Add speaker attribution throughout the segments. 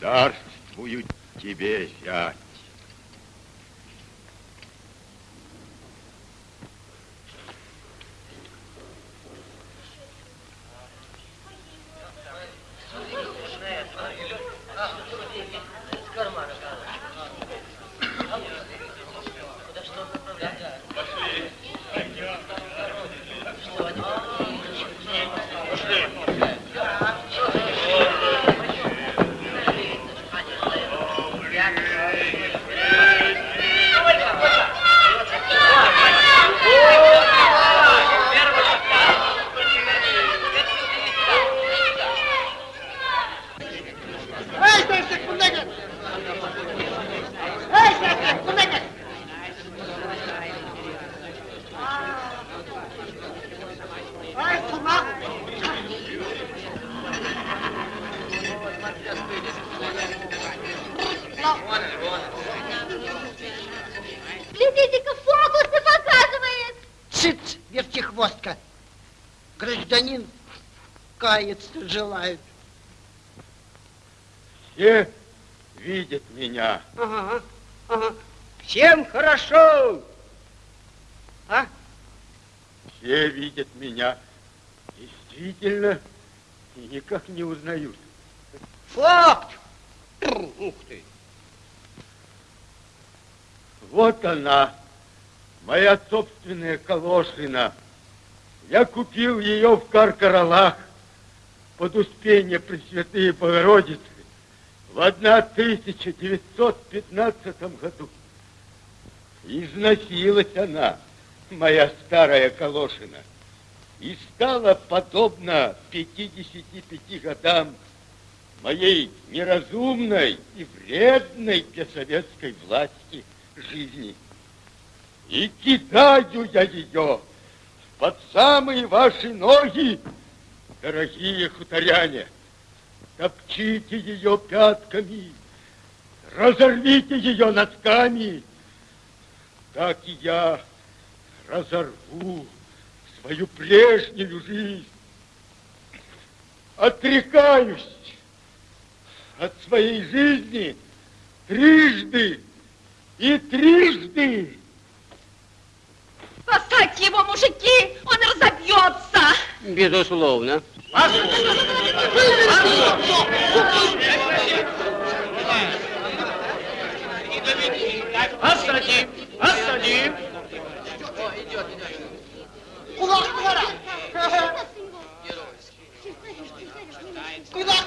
Speaker 1: Дарствую тебе, зять.
Speaker 2: Желает.
Speaker 1: Все видят меня.
Speaker 2: Ага, ага. Всем хорошо. А?
Speaker 1: Все видят меня. Действительно, и никак не узнают.
Speaker 2: Факт. Ух ты.
Speaker 1: Вот она, моя собственная Калошина. Я купил ее в Каркаралах под Успение Пресвятые Богородицы в 1915 году. Износилась она, моя старая Калошина, и стала подобна 55 годам моей неразумной и вредной для советской власти жизни. И кидаю я ее под самые ваши ноги, дорогие хуторяне. Топчите ее пятками, разорвите ее носками. Так и я разорву свою прежнюю жизнь. Отрекаюсь от своей жизни трижды и трижды.
Speaker 3: Спасать его, мужики, он разобьется.
Speaker 2: Безусловно.
Speaker 4: Осади! Осади!
Speaker 5: Кулак двора! Кулак!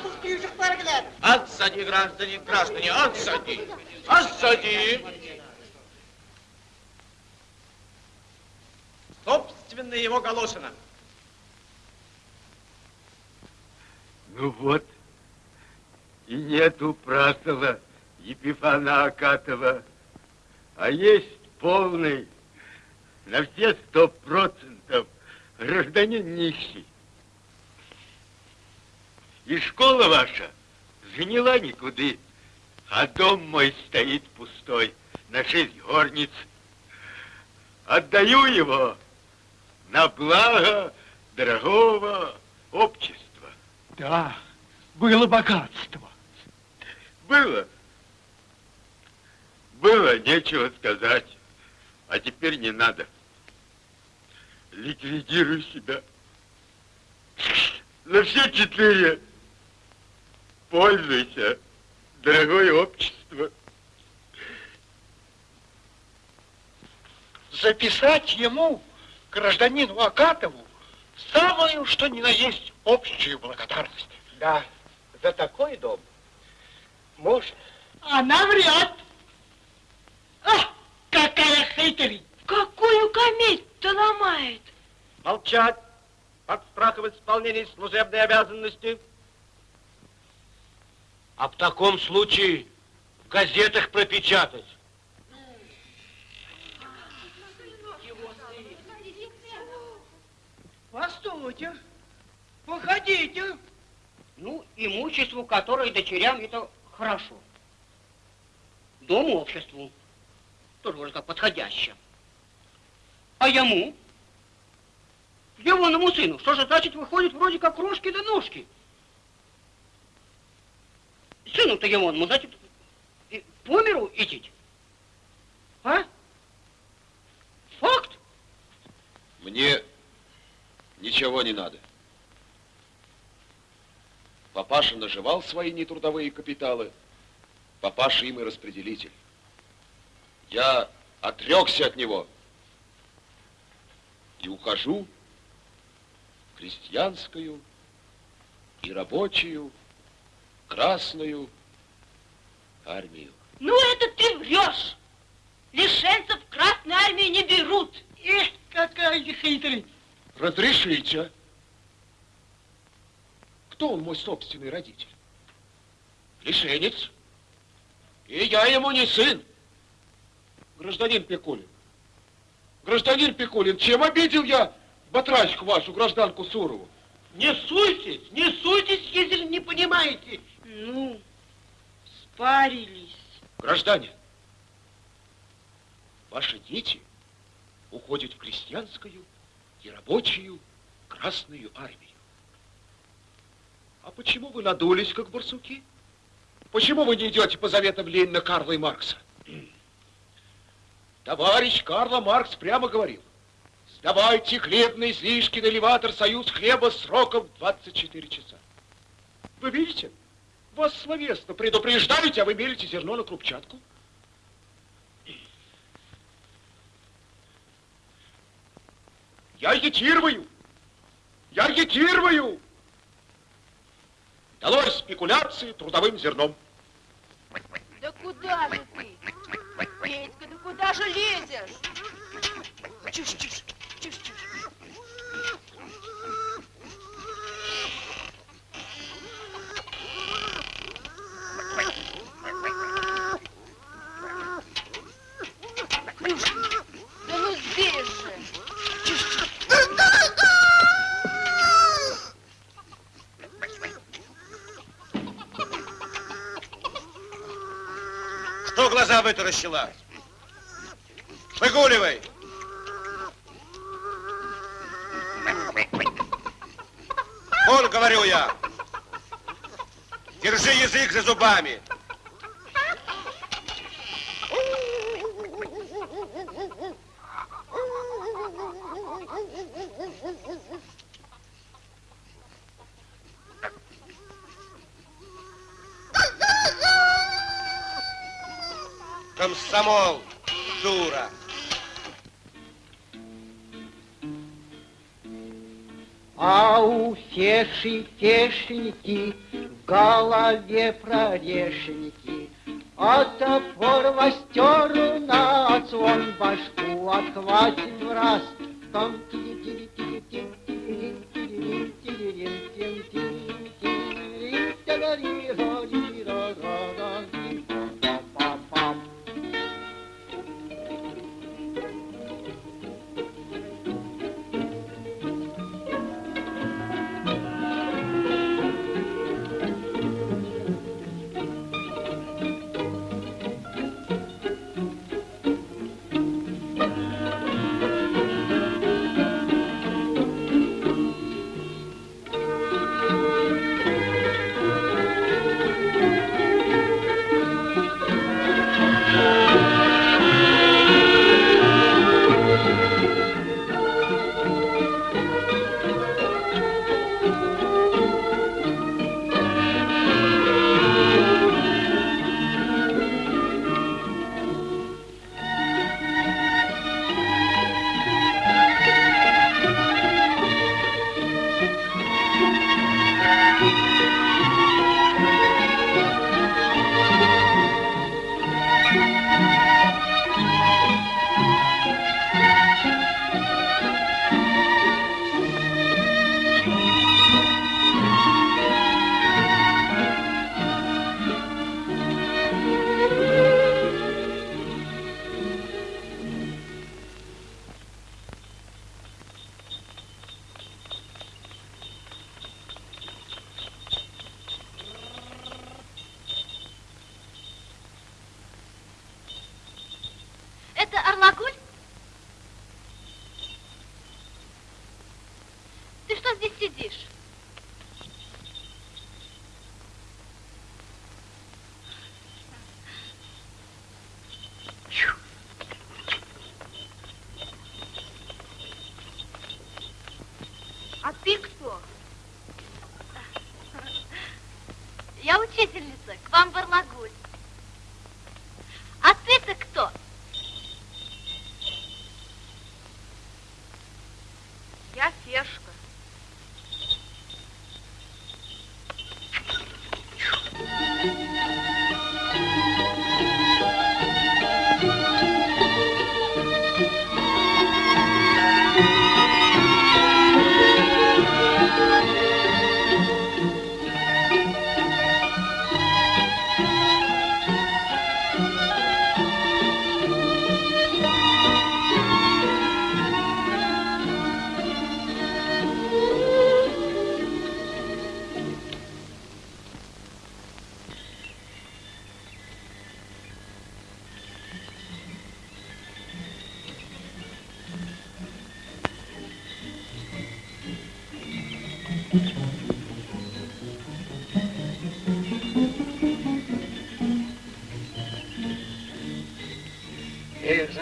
Speaker 4: Отсади, граждане, граждане, отсади! Отсади! Собственно, его Галошина.
Speaker 1: Ну вот, и нету Прасова Епифана Акатова, а есть полный, на все сто процентов гражданин нищий. И школа ваша заняла никуды, а дом мой стоит пустой на шесть горниц. Отдаю его на благо дорогого общества.
Speaker 6: Да, было богатство.
Speaker 1: Было. Было, нечего сказать. А теперь не надо. Ликвидируй себя. На все четыре. Пользуйся, дорогое общество.
Speaker 6: Записать ему, гражданину Акатову, самую, что ни на есть, общую благодарность.
Speaker 4: Да, за такой дом можно.
Speaker 5: Она врет! А, какая хитрый!
Speaker 3: Какую кометь-то ломает?
Speaker 4: Молчать под страхом исполнения служебной обязанности.
Speaker 7: А в таком случае в газетах пропечатать.
Speaker 2: Постойте, походите.
Speaker 8: Ну, имуществу, которое дочерям, это хорошо. Дому, обществу, тоже вроде как подходяще. А ему? Егоному сыну. Что же значит выходит вроде как рожки да ножки? Сыну-то Егоному, значит, по миру идти? А? Факт?
Speaker 9: Мне ничего не надо. Папаша наживал свои нетрудовые капиталы. Папаша им и распределитель. Я отрекся от него и ухожу в крестьянскую и рабочую красную армию.
Speaker 3: Ну, это ты врешь. Лишенцев в Красной Армии не берут.
Speaker 10: Эх, какая ты хитрый.
Speaker 9: Разрешите. Кто он мой собственный родитель? Лишенец. И я ему не сын. Гражданин Пикулин. Гражданин Пикулин, чем обидел я батрачку вашу, гражданку Сурову?
Speaker 11: Не суйтесь, не суйтесь, если не понимаете.
Speaker 3: Ну, спарились.
Speaker 9: Гражданин, ваши дети уходят в крестьянскую и рабочую Красную Армию. А почему вы надулись, как барсуки? Почему вы не идете по заветам Ленина, Карла и Маркса? Товарищ Карла Маркс прямо говорил, сдавайте хлебные излишки на элеватор «Союз хлеба» сроком 24 часа. Вы видите, вас словесно предупреждаете, а вы мелите зерно на крупчатку. Я агитирую! Я агитирую! Долой спекуляции трудовым зерном.
Speaker 3: Да куда же ты? Петька, да куда же лезешь? Чушь, чушь, чушь, чушь. Плюшка, да ну здесь же. Чушь, чушь.
Speaker 12: Что глаза вытаращила? Выгуливай! Вон, говорю я! Держи язык за зубами!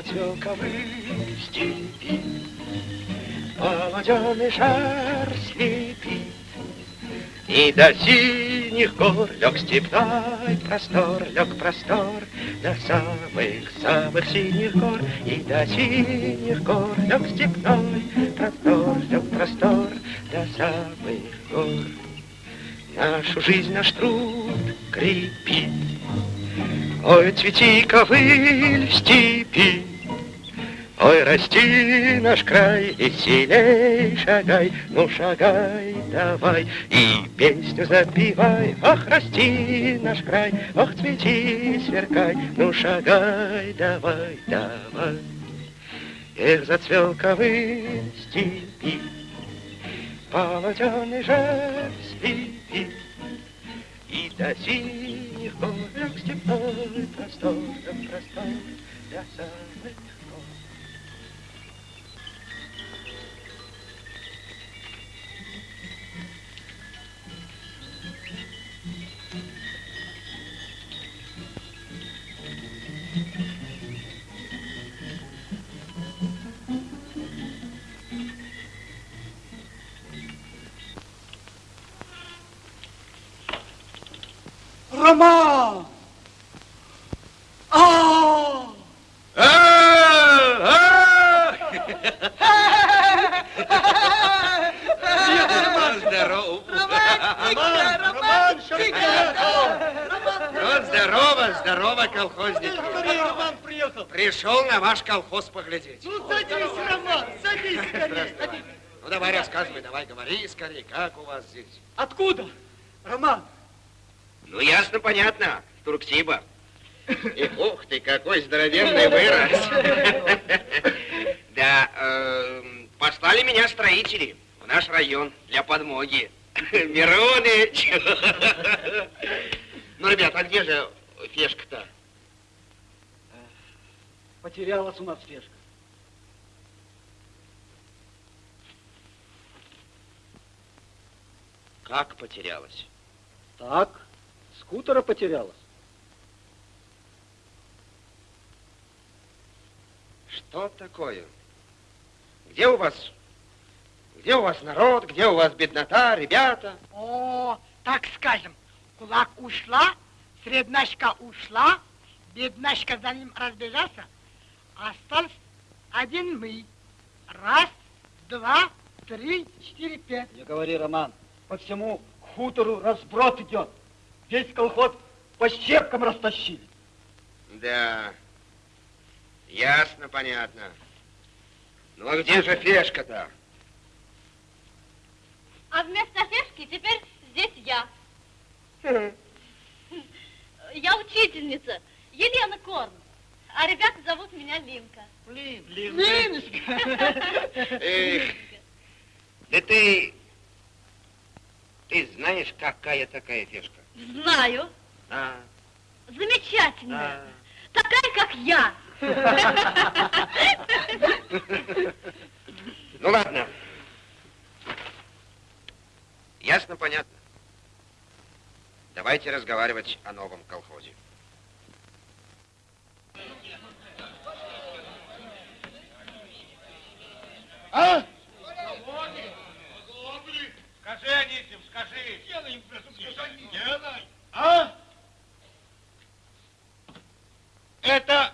Speaker 13: Ковыль степи, Молоденый жар слепит, И до синих гор лег степной простор, Лег простор до самых-самых синих гор, И до синих гор лег степной простор, Лег простор до самых гор. Нашу жизнь наш труд крепит, Ой, цвети, ковыль, степи, Ой, расти наш край, веселей шагай, Ну, шагай давай, и песню запевай. Ах, расти наш край, ох, цвети, сверкай, Ну, шагай давай, давай. Эх, зацвел ковыль степи, Полотеный жар слепит, и до синих гор степной простор, простор до самых
Speaker 14: Роман! А!
Speaker 12: Здорово.
Speaker 15: Вот здорово, здорово, колхозник.
Speaker 14: Роман приехал.
Speaker 15: Пришел на ваш колхоз поглядеть.
Speaker 14: Ну, садись, Роман, садись скорее, садись.
Speaker 15: Ну, давай рассказывай, давай говори скорее, как у вас здесь.
Speaker 14: Откуда? Роман,
Speaker 15: Ну, ясно, понятно, Турксиба. И ух ты, какой здоровенный вырос. Да, эм, послали меня строители в наш район для подмоги. Мироныч. Ну, ребят, а где же Фешка-то?
Speaker 14: потерялась у нас фешка.
Speaker 15: Как потерялась?
Speaker 14: Так, скутера потерялась.
Speaker 15: Что такое? Где у вас, где у вас народ, где у вас беднота, ребята?
Speaker 8: О, так скажем, кулак ушла, среднашка ушла, беднашка за ним разбежался, остался один мы. Раз, два, три, четыре, пять.
Speaker 14: Не говори, Роман, по всему хутору разброд идет. Весь колхоз по щепкам растащили.
Speaker 15: Да, ясно, понятно. Ну, а где же Фешка-то?
Speaker 16: А вместо Фешки теперь здесь я. Я учительница, Елена Корн. А ребята зовут меня Линка.
Speaker 8: Линочка.
Speaker 15: Эх, да ты, ты знаешь, какая такая Фешка?
Speaker 16: Знаю.
Speaker 15: А,
Speaker 16: Замечательная.
Speaker 15: а.
Speaker 16: Такая, как я.
Speaker 15: Ну, ладно. Ясно, понятно. Давайте разговаривать о новом колхозе.
Speaker 13: А?
Speaker 17: Скажи, Анисим, скажи
Speaker 13: а?
Speaker 11: Это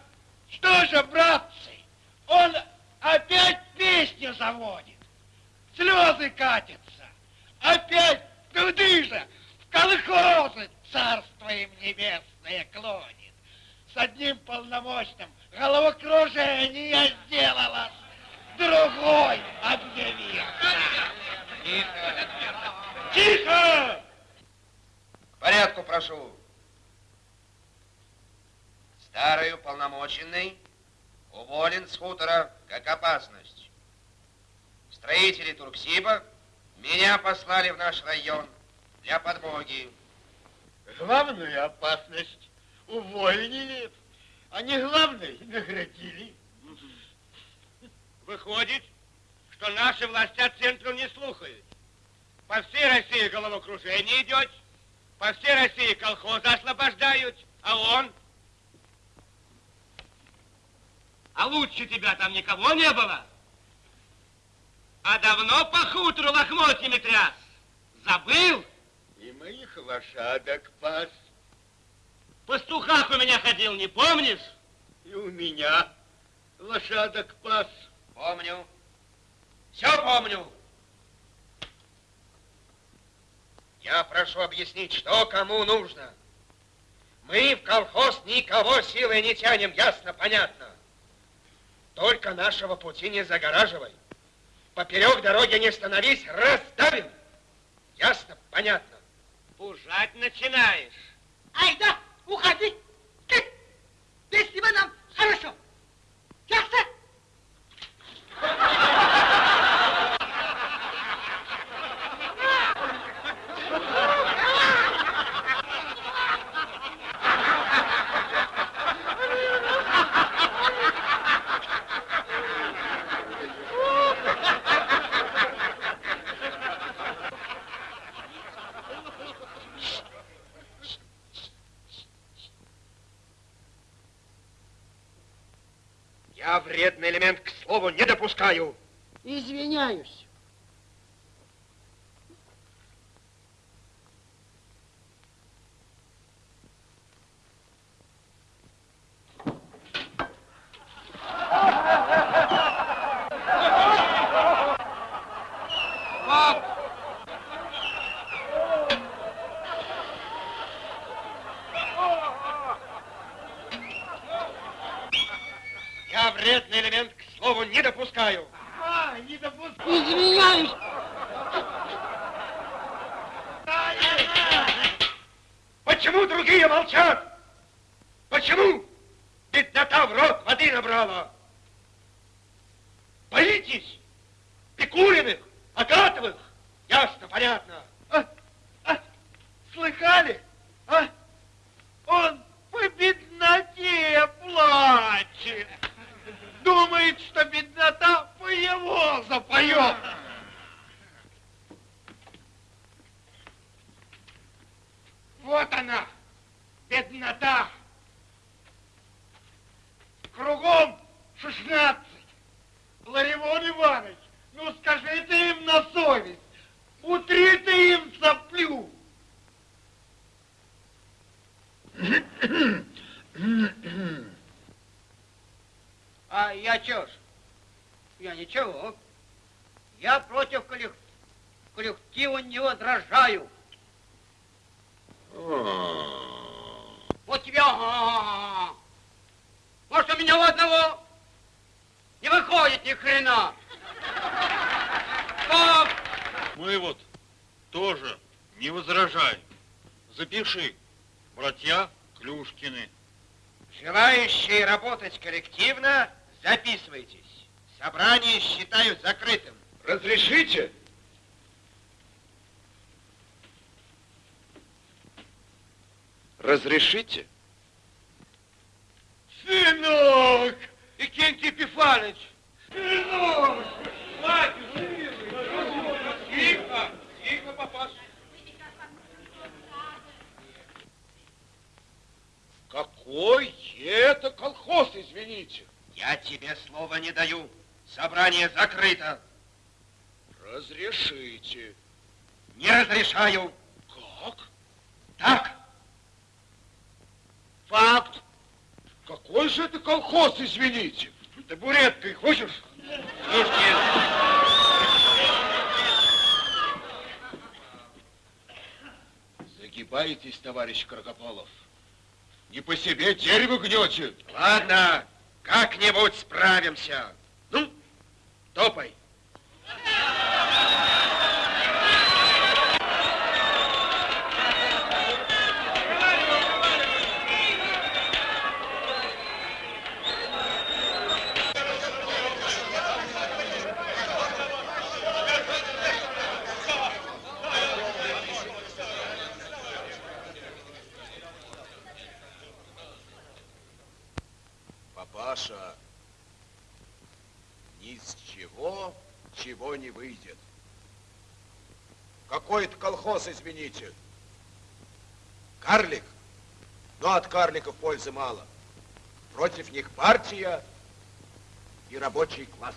Speaker 11: что же, братцы, он опять песню заводит, слезы катятся, опять туды же, в колхозы царство им клонит. С одним полномочным головокружение сделала, другой объявил. Тихо!
Speaker 15: Порядку прошу. Старый уполномоченный уволен с хутора как опасность. Строители Турксиба меня послали в наш район для подмоги.
Speaker 11: Главную опасность уволили, а не главной наградили.
Speaker 18: Выходит, что наши власти от центру не слухают. По всей России головокружение идет, по всей России колхозы освобождают, а он... А лучше тебя там никого не было? А давно по хутору лохмотьями тряс? Забыл?
Speaker 11: И моих лошадок пас,
Speaker 18: Пастухах у меня ходил, не помнишь?
Speaker 11: и у меня лошадок пас.
Speaker 15: Помню. Все помню. Я прошу объяснить, что кому нужно. Мы в колхоз никого силой не тянем, ясно, понятно. Только нашего пути не загораживай. Поперек дороги не становись, раздавим. Ясно, понятно.
Speaker 18: Пужать начинаешь.
Speaker 8: Ай да, уходи! Ты! Без тебя нам хорошо! Ясно?
Speaker 15: Я вредный элемент к слову не допускаю.
Speaker 8: Извиняюсь.
Speaker 15: Я вредный элемент к слову не допускаю.
Speaker 11: А, не допускай.
Speaker 8: Извиняюсь.
Speaker 15: Почему другие молчат? Почему? Беднота в рот воды набрала. Боитесь? Пикулиных, Агатовых? Ясно, понятно.
Speaker 11: А, а, слыхали? А? Он по бедноте плачет. Думает, что беднота по его запоет. Вот она, беднота. Кругом шестнадцать. Ларивон Иванович, ну скажите им на совесть, утри ты им соплю.
Speaker 19: А я ж? Я ничего. Я против коллек- коллектива не возражаю. Вот тебе... ага. Может, у меня у одного не выходит ни хрена. Как?
Speaker 20: Мы вот тоже не возражаем. Запиши, братья Клюшкины.
Speaker 15: Желающие работать коллективно, открыто.
Speaker 17: Разрешите.
Speaker 15: Не разрешаю.
Speaker 17: Как?
Speaker 15: Так.
Speaker 19: Факт.
Speaker 17: Какой же это колхоз, извините?
Speaker 15: Табуреткой хочешь?
Speaker 18: Слушайте.
Speaker 9: Загибаетесь, товарищ Крокополов. Не по себе дерево гнете.
Speaker 15: Ладно, как-нибудь справимся. Топай.
Speaker 9: Папаша, ни с чего, чего не выйдет. Извините. Карлик? Но от карликов пользы мало. Против них партия и рабочий класс.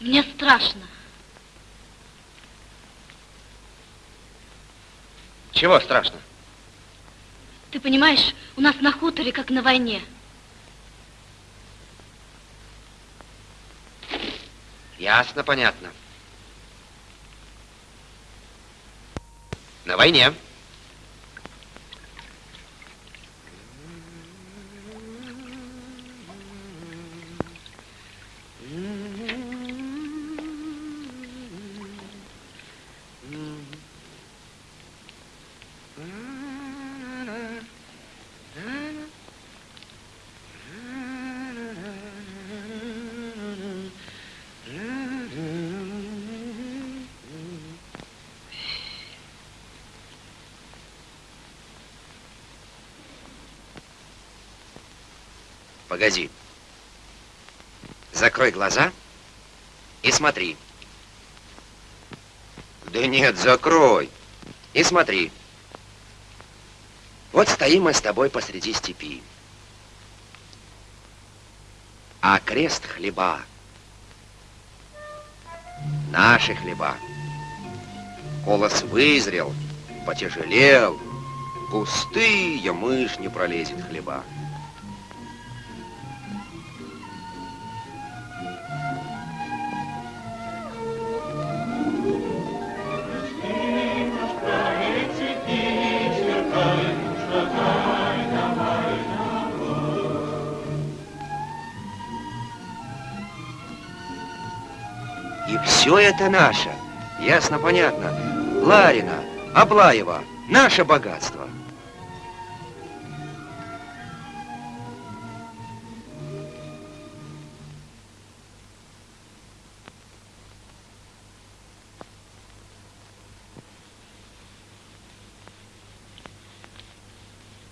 Speaker 16: Мне страшно.
Speaker 15: Чего страшно?
Speaker 16: Ты понимаешь, у нас на хуторе, как на войне.
Speaker 15: Ясно, понятно. На войне. Погоди. Закрой глаза и смотри. Да нет, закрой. И смотри. Вот стоим мы с тобой посреди степи. А крест хлеба. Наши хлеба. Колос вызрел, потяжелел. Густые мышь не пролезет хлеба. Все это наше. Ясно, понятно. Ларина, Аблаева, наше богатство.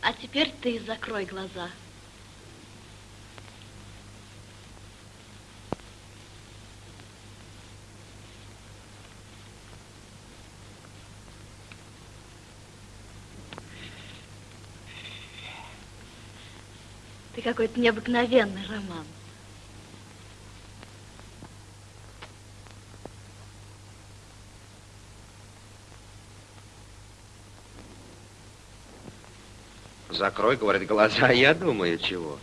Speaker 16: А теперь ты закрой глаза. Какой-то необыкновенный, Роман.
Speaker 15: Закрой, говорит, глаза, я думаю, чего.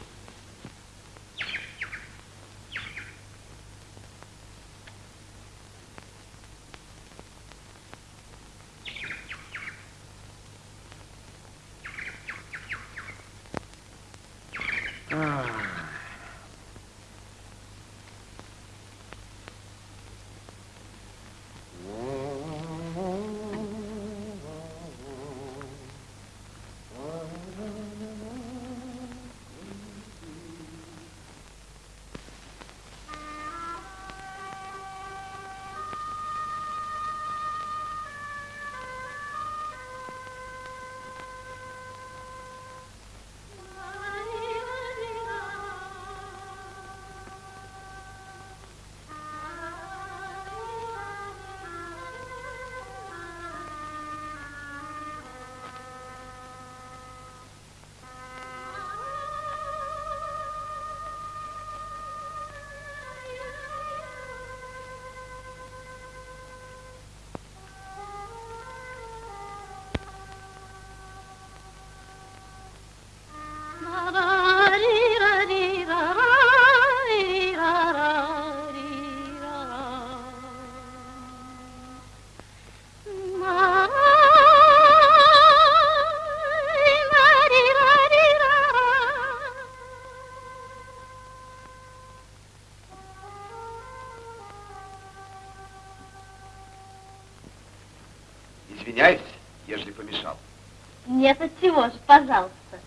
Speaker 16: Пожалуйста.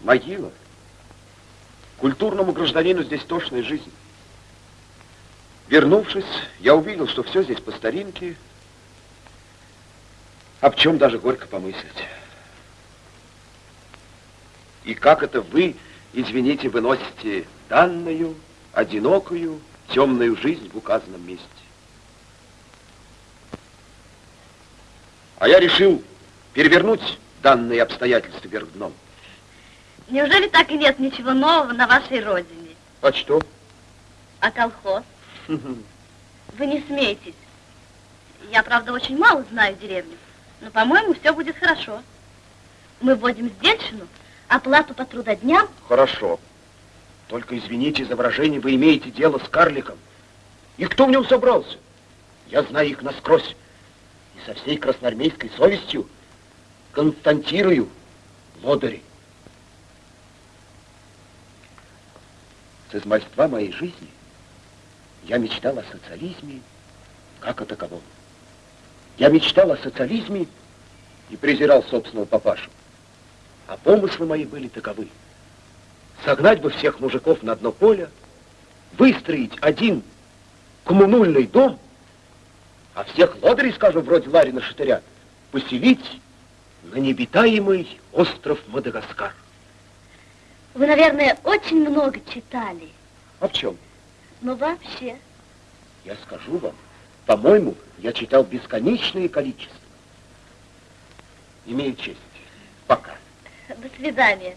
Speaker 9: Могила. Культурному гражданину здесь тошная жизнь. Вернувшись, я увидел, что все здесь по старинке, об чем даже горько помыслить. И как это вы, извините, выносите данную, одинокую, темную жизнь в указанном месте? А я решил перевернуть данные обстоятельства вверх дном.
Speaker 16: Неужели так и нет ничего нового на вашей родине?
Speaker 9: А что?
Speaker 16: А колхоз? Вы не смейтесь. Я, правда, очень мало знаю деревню, но, по-моему, все будет хорошо. Мы вводим сдельщину, оплату по трудодням.
Speaker 9: Хорошо. Только извините за выражение, вы имеете дело с карликом. И кто в нем собрался? Я знаю их насквозь. Со всей красноармейской совестью константирую лодыри. С измальства моей жизни я мечтал о социализме как о таковом. Я мечтал о социализме и презирал собственного папашу. А помыслы мои были таковы. Согнать бы всех мужиков на дно поля, выстроить один коммунальный дом, а всех лодырей, скажем, вроде Ларина Шатыря, поселить на необитаемый остров Мадагаскар.
Speaker 16: Вы, наверное, очень много читали.
Speaker 9: А в чем?
Speaker 16: Но вообще.
Speaker 9: Я скажу вам, по-моему, я читал бесконечное количество. Имею честь. Пока.
Speaker 16: До свидания.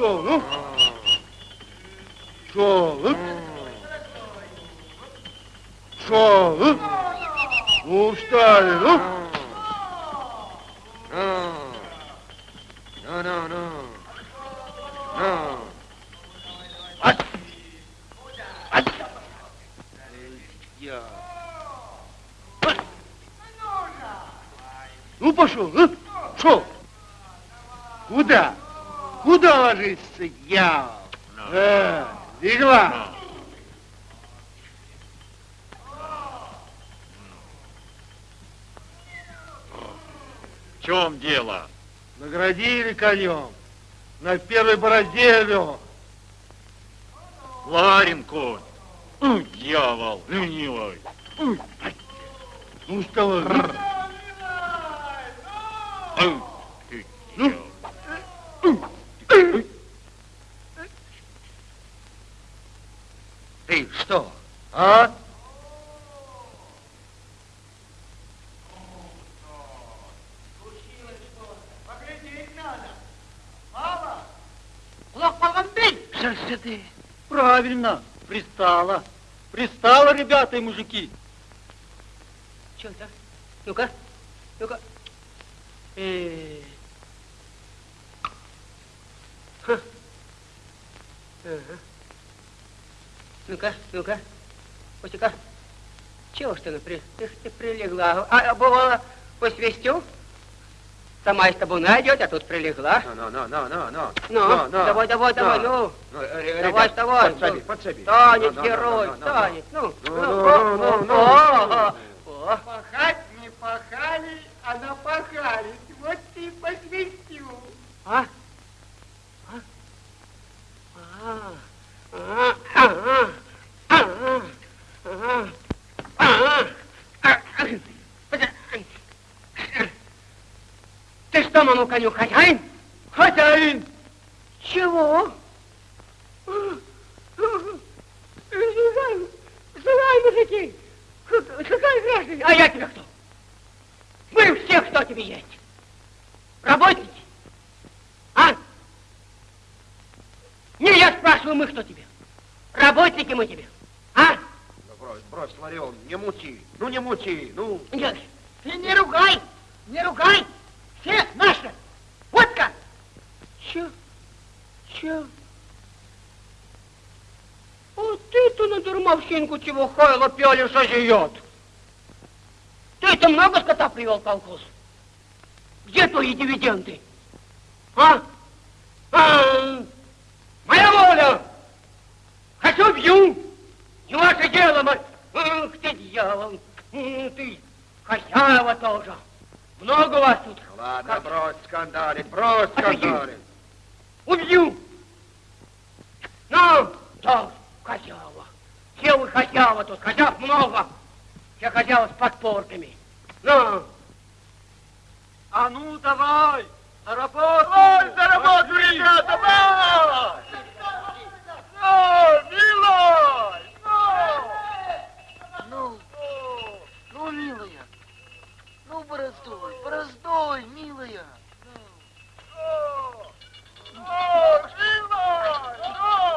Speaker 11: 違。Куда ложится, я? Легла.
Speaker 20: В чем дело?
Speaker 11: Наградили конем. На первой борозде лег.
Speaker 20: Ларин конь. Ой, дьявол, ленивый. Ой,
Speaker 11: Ну, вставай.
Speaker 20: ой, ты,
Speaker 11: Ну.
Speaker 20: дьявол.
Speaker 11: Ты что, а? Сейчас ты. Правильно, пристала. Пристала, ребята и мужики.
Speaker 8: Че это? Ну-ка, ну-ка. Э. Ха. Ага. Ну-ка, ну-ка, Костика, чего ж ты, при, ты, ты прилегла? А, а бывало, пусть вестю? Сама из табуна идет, а тут прилегла.
Speaker 15: Ну, ну, ну, ну, ну,
Speaker 8: ну. Ну, давай, давай, давай, ну. Давай, давай.
Speaker 15: Подсоби,
Speaker 8: ну.
Speaker 15: подсоби.
Speaker 8: Танец, герой, танец, ну.
Speaker 15: Ну,
Speaker 8: ну,
Speaker 15: ну, ну.
Speaker 11: Пахать не пахали,
Speaker 8: а напахали. Вот ты и посвистил. А? А? А? А? А? Ты что, моему коню, хозяин?
Speaker 14: Хозяин!
Speaker 8: Чего? Слыхай, слыхай, мужики! Слыхай, граждане! А я тебе кто? Мы все, кто тебе есть? Работники? А? Не, я спрашиваю, мы кто тебе? Работники мы тебе. А?
Speaker 15: Ну, брось, брось, Ларион, не мути. Ну, не мути, ну.
Speaker 8: Нет, ты не ругай, не ругай. Все наши. Вот как. Че? Че? Вот ты-то на дурмовщинку чего хойло пелишь, а живет. Ты-то много скота привел колхоз? Где твои дивиденды? А? а? Моя воля! Хочу бью! Не ваше дело, мать! Ах ты, дьявол! Ты хозяева тоже! Много вас тут?
Speaker 15: Ладно, как? брось скандалить, брось скандалить.
Speaker 8: Убью! Ну, да, хозяева. Все вы хозяева тут, хозяев много. Все хозяева с подпорками. Ну.
Speaker 14: А ну, давай, за работу!
Speaker 21: Ой, за работу, ребята, давай! Ну, милой!
Speaker 22: Ну, ну, милая, ну, бороздой, бороздой, милая.
Speaker 21: О, милой! Ну!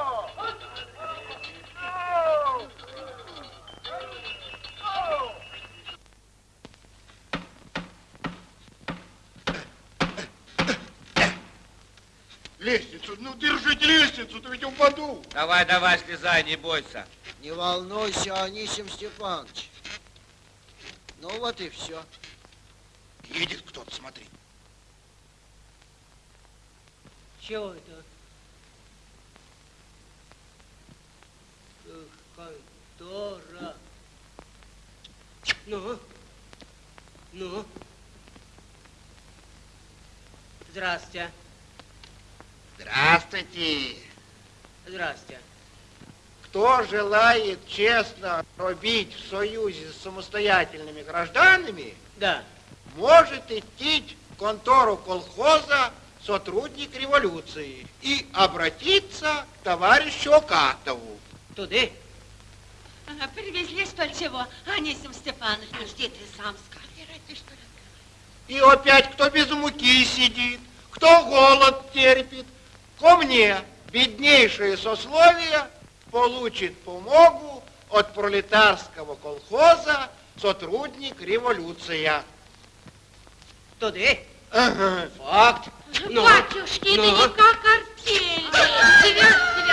Speaker 9: Лестницу, ну держите лестницу, то ведь упаду.
Speaker 23: Давай, давай, слезай, не бойся.
Speaker 22: Не волнуйся, Анисим Степанович. Ну вот и все.
Speaker 9: Едет кто-то, смотри.
Speaker 8: Чего это? Контора. Ну? Ну? Здравствуйте.
Speaker 17: Здравствуйте.
Speaker 8: Здравствуйте.
Speaker 17: Кто желает честно робить в союзе с самостоятельными гражданами,
Speaker 8: да.
Speaker 17: может идти в контору колхоза сотрудник революции и обратиться к товарищу Окатову.
Speaker 8: Туда?
Speaker 3: Ага, привезли столь чего, Анисим Степанович. А жди ты сам ли?
Speaker 17: И опять кто без муки сидит, кто голод терпит, ко мне беднейшее сословие получит помогу от пролетарского колхоза сотрудник революция.
Speaker 8: Туда?
Speaker 17: Ага.
Speaker 8: Факт.
Speaker 3: Ну, Батюшки, ну. это не как артель.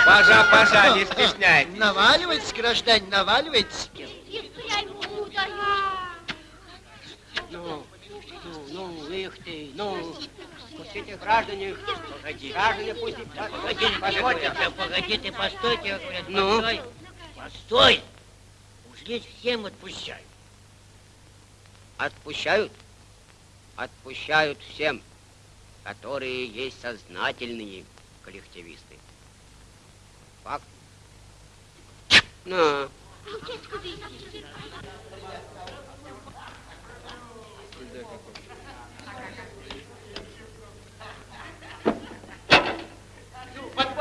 Speaker 23: Пожа, пожа, не стесняйтесь.
Speaker 22: Наваливайтесь, граждане, наваливайтесь.
Speaker 8: Ну, ну, ну, их ты, ну, пустите граждане, погоди. граждане пустите, погоди,
Speaker 2: позвольте. Да погоди ты, постойте, говорят,
Speaker 8: ну?
Speaker 2: постой. Постой. Уж здесь всем отпущают.
Speaker 8: Отпущают? Отпущают всем, которые есть сознательные коллективисты. Факт. Ну.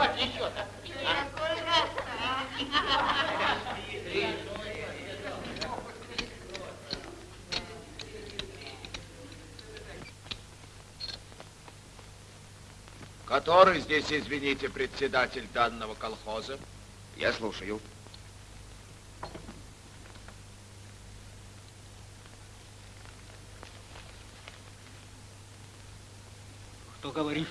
Speaker 21: Подбавь еще-то.
Speaker 9: Который здесь, извините, председатель данного колхоза?
Speaker 15: Я слушаю.
Speaker 8: Кто говорит?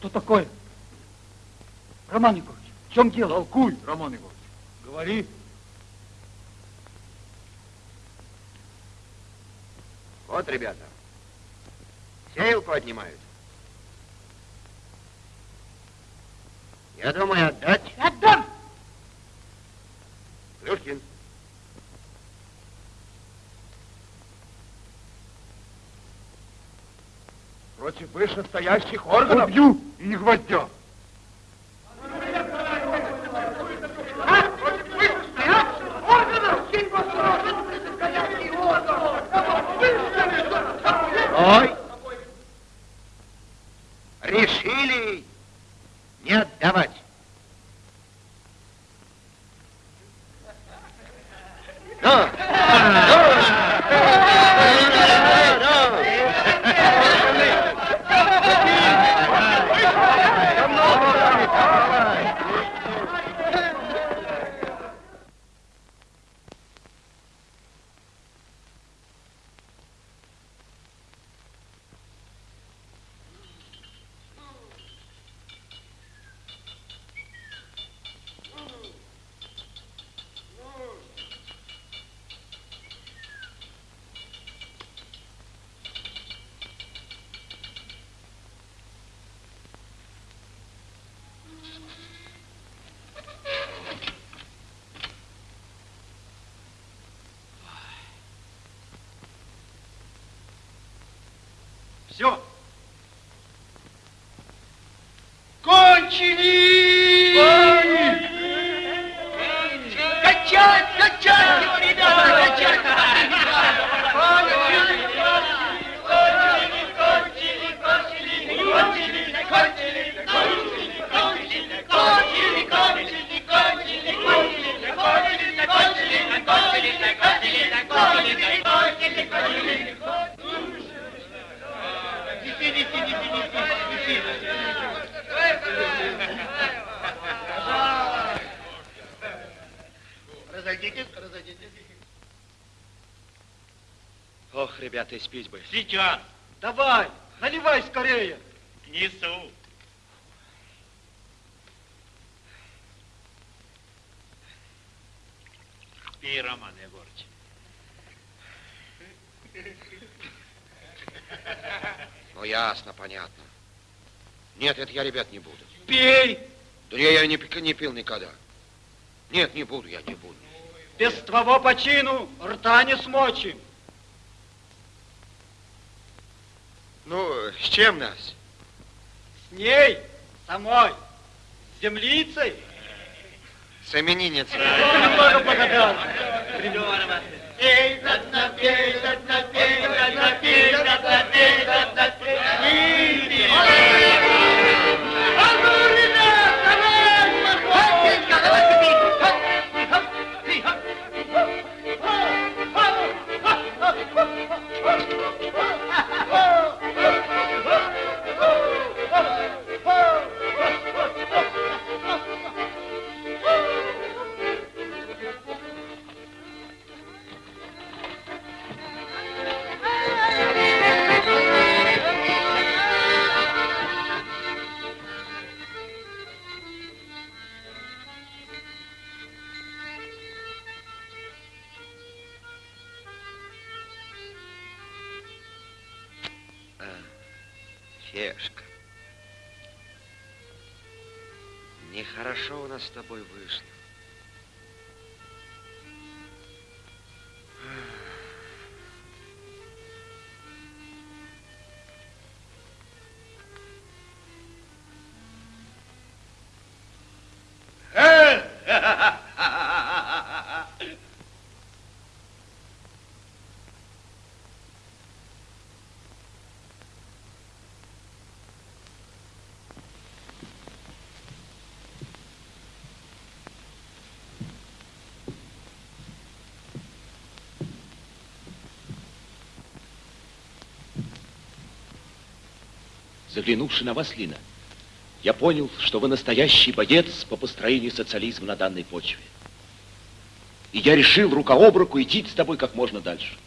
Speaker 14: Что такое? Роман Егорович, в чем дело? Толкуй, Роман Егорович. Говори.
Speaker 15: Вот, ребята, сеялку отнимают. Я думаю, отдать.
Speaker 8: Отдам!
Speaker 15: Плюшкин.
Speaker 17: Против вышестоящих органов.
Speaker 14: Убью не
Speaker 15: хватило. Chili.
Speaker 24: Сейчас.
Speaker 14: Давай, наливай скорее.
Speaker 24: Несу. Пей, Роман Егорыч.
Speaker 15: Ну, ясно, понятно. Нет, это я, ребят, не буду.
Speaker 14: Пей.
Speaker 15: Да я, я не пил никогда. Нет, не буду, я не буду.
Speaker 14: Без твоего почину рта не смочим.
Speaker 15: Ну, с чем нас?
Speaker 14: С ней, самой, с землицей.
Speaker 15: С именинницей.
Speaker 14: Немного погадал.
Speaker 24: Пей, пей, пей, пей, да
Speaker 15: с тобой вышло.
Speaker 9: Заглянувши на вас, Лина, я понял, что вы настоящий боец по построению социализма на данной почве. И я решил рука об руку идти с тобой как можно дальше.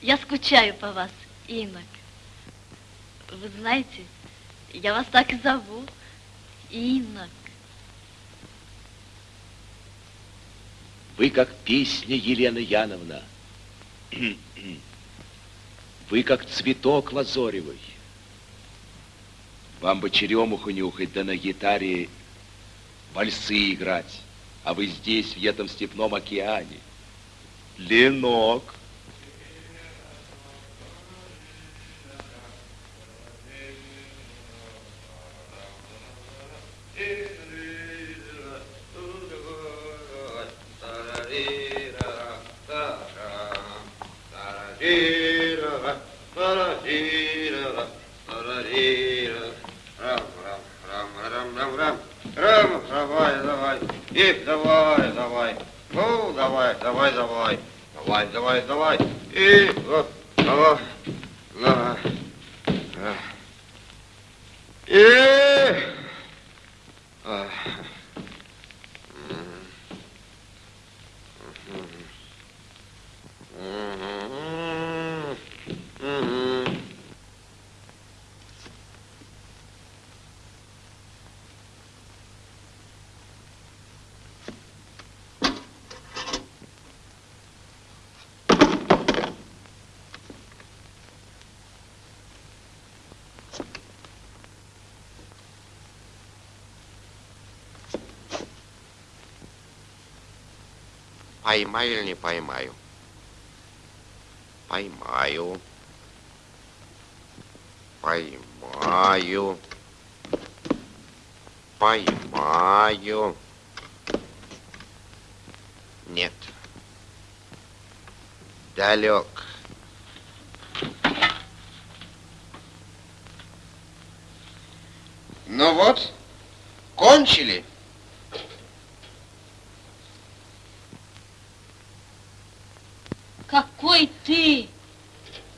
Speaker 16: Я скучаю по вас, Инок. Вы знаете, Я вас так и зову. Инок.
Speaker 9: Вы как песня, Елена Яновна. Вы как цветок лазоревый. Вам бы черемуху нюхать, да на гитаре вальсы играть. А вы здесь, в этом степном океане. Ленок.
Speaker 15: Рам, давай, давай. И давай, давай. Ну, давай, давай, давай. Давай, давай, давай. И вот, давай. Давай. И... А. Мгм. Поймаю или не поймаю? Поймаю. Поймаю. Поймаю. Нет. Далек. Ну вот, кончили.
Speaker 16: Какой ты!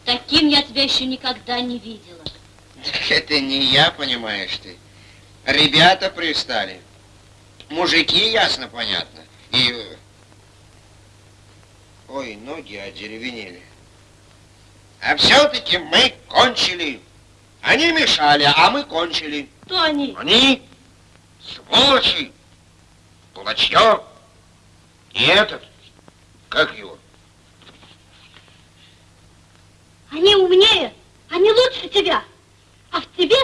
Speaker 16: Таким я тебя еще никогда не видела.
Speaker 15: Так это не я, понимаешь ты. Ребята пристали. Мужики, ясно, понятно. И... э, Ой, ноги одеревенели. А все-таки мы кончили. Они мешали, а мы кончили.
Speaker 16: Кто они?
Speaker 15: Они сволочи, кулачье. И этот, как его?
Speaker 16: Они умнее, они лучше тебя. А в тебе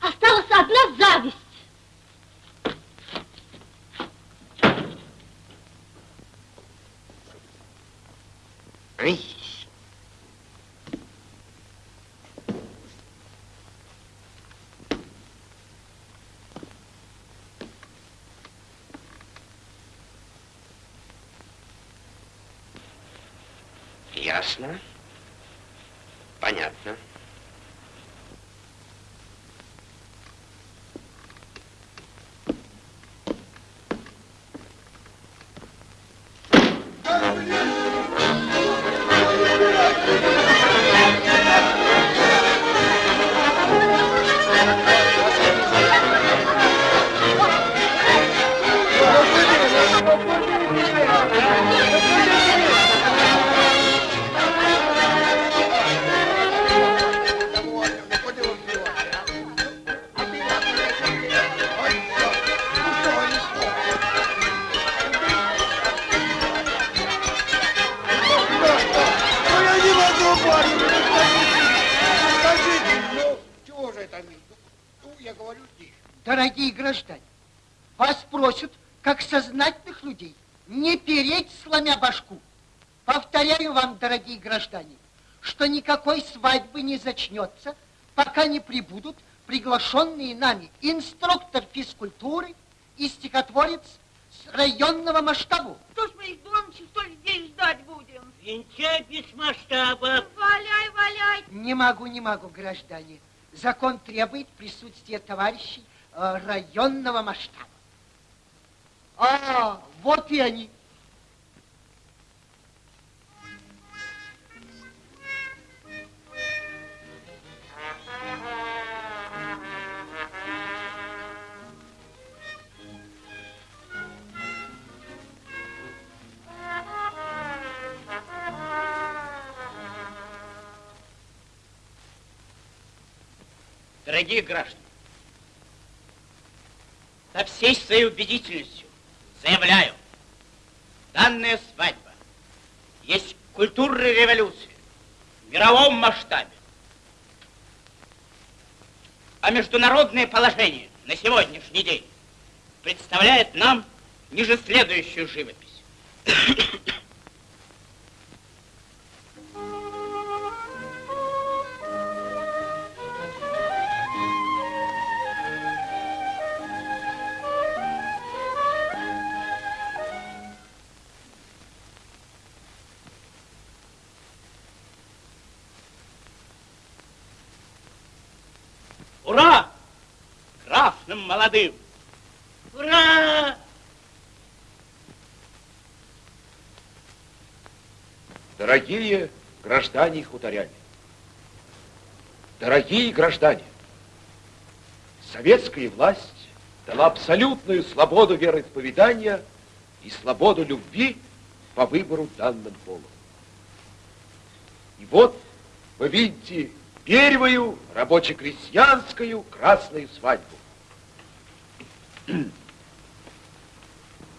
Speaker 16: осталась одна зависть.
Speaker 15: Ай. Ясно. Понятно.
Speaker 22: Зачнется, пока не прибудут приглашенные нами инструктор физкультуры и стихотворец с районного масштаба.
Speaker 25: Что ж мы их Доныча столь день ждать будем?
Speaker 2: Венчай без масштаба.
Speaker 25: Валяй, валяй.
Speaker 22: Не могу, не могу, граждане. Закон требует присутствия товарищей э, районного масштаба. А, вот и они.
Speaker 26: Дорогие граждане,
Speaker 19: со всей своей убедительностью заявляю, данная свадьба есть культурная революция в мировом масштабе. А международное положение на сегодняшний день представляет нам ниже следующую живопись. Молодым! Ура!
Speaker 9: Дорогие граждане хуторяне, дорогие граждане, советская власть дала абсолютную свободу вероисповедания и свободу любви по выбору данным полом. И вот вы видите первую рабоче-крестьянскую красную свадьбу.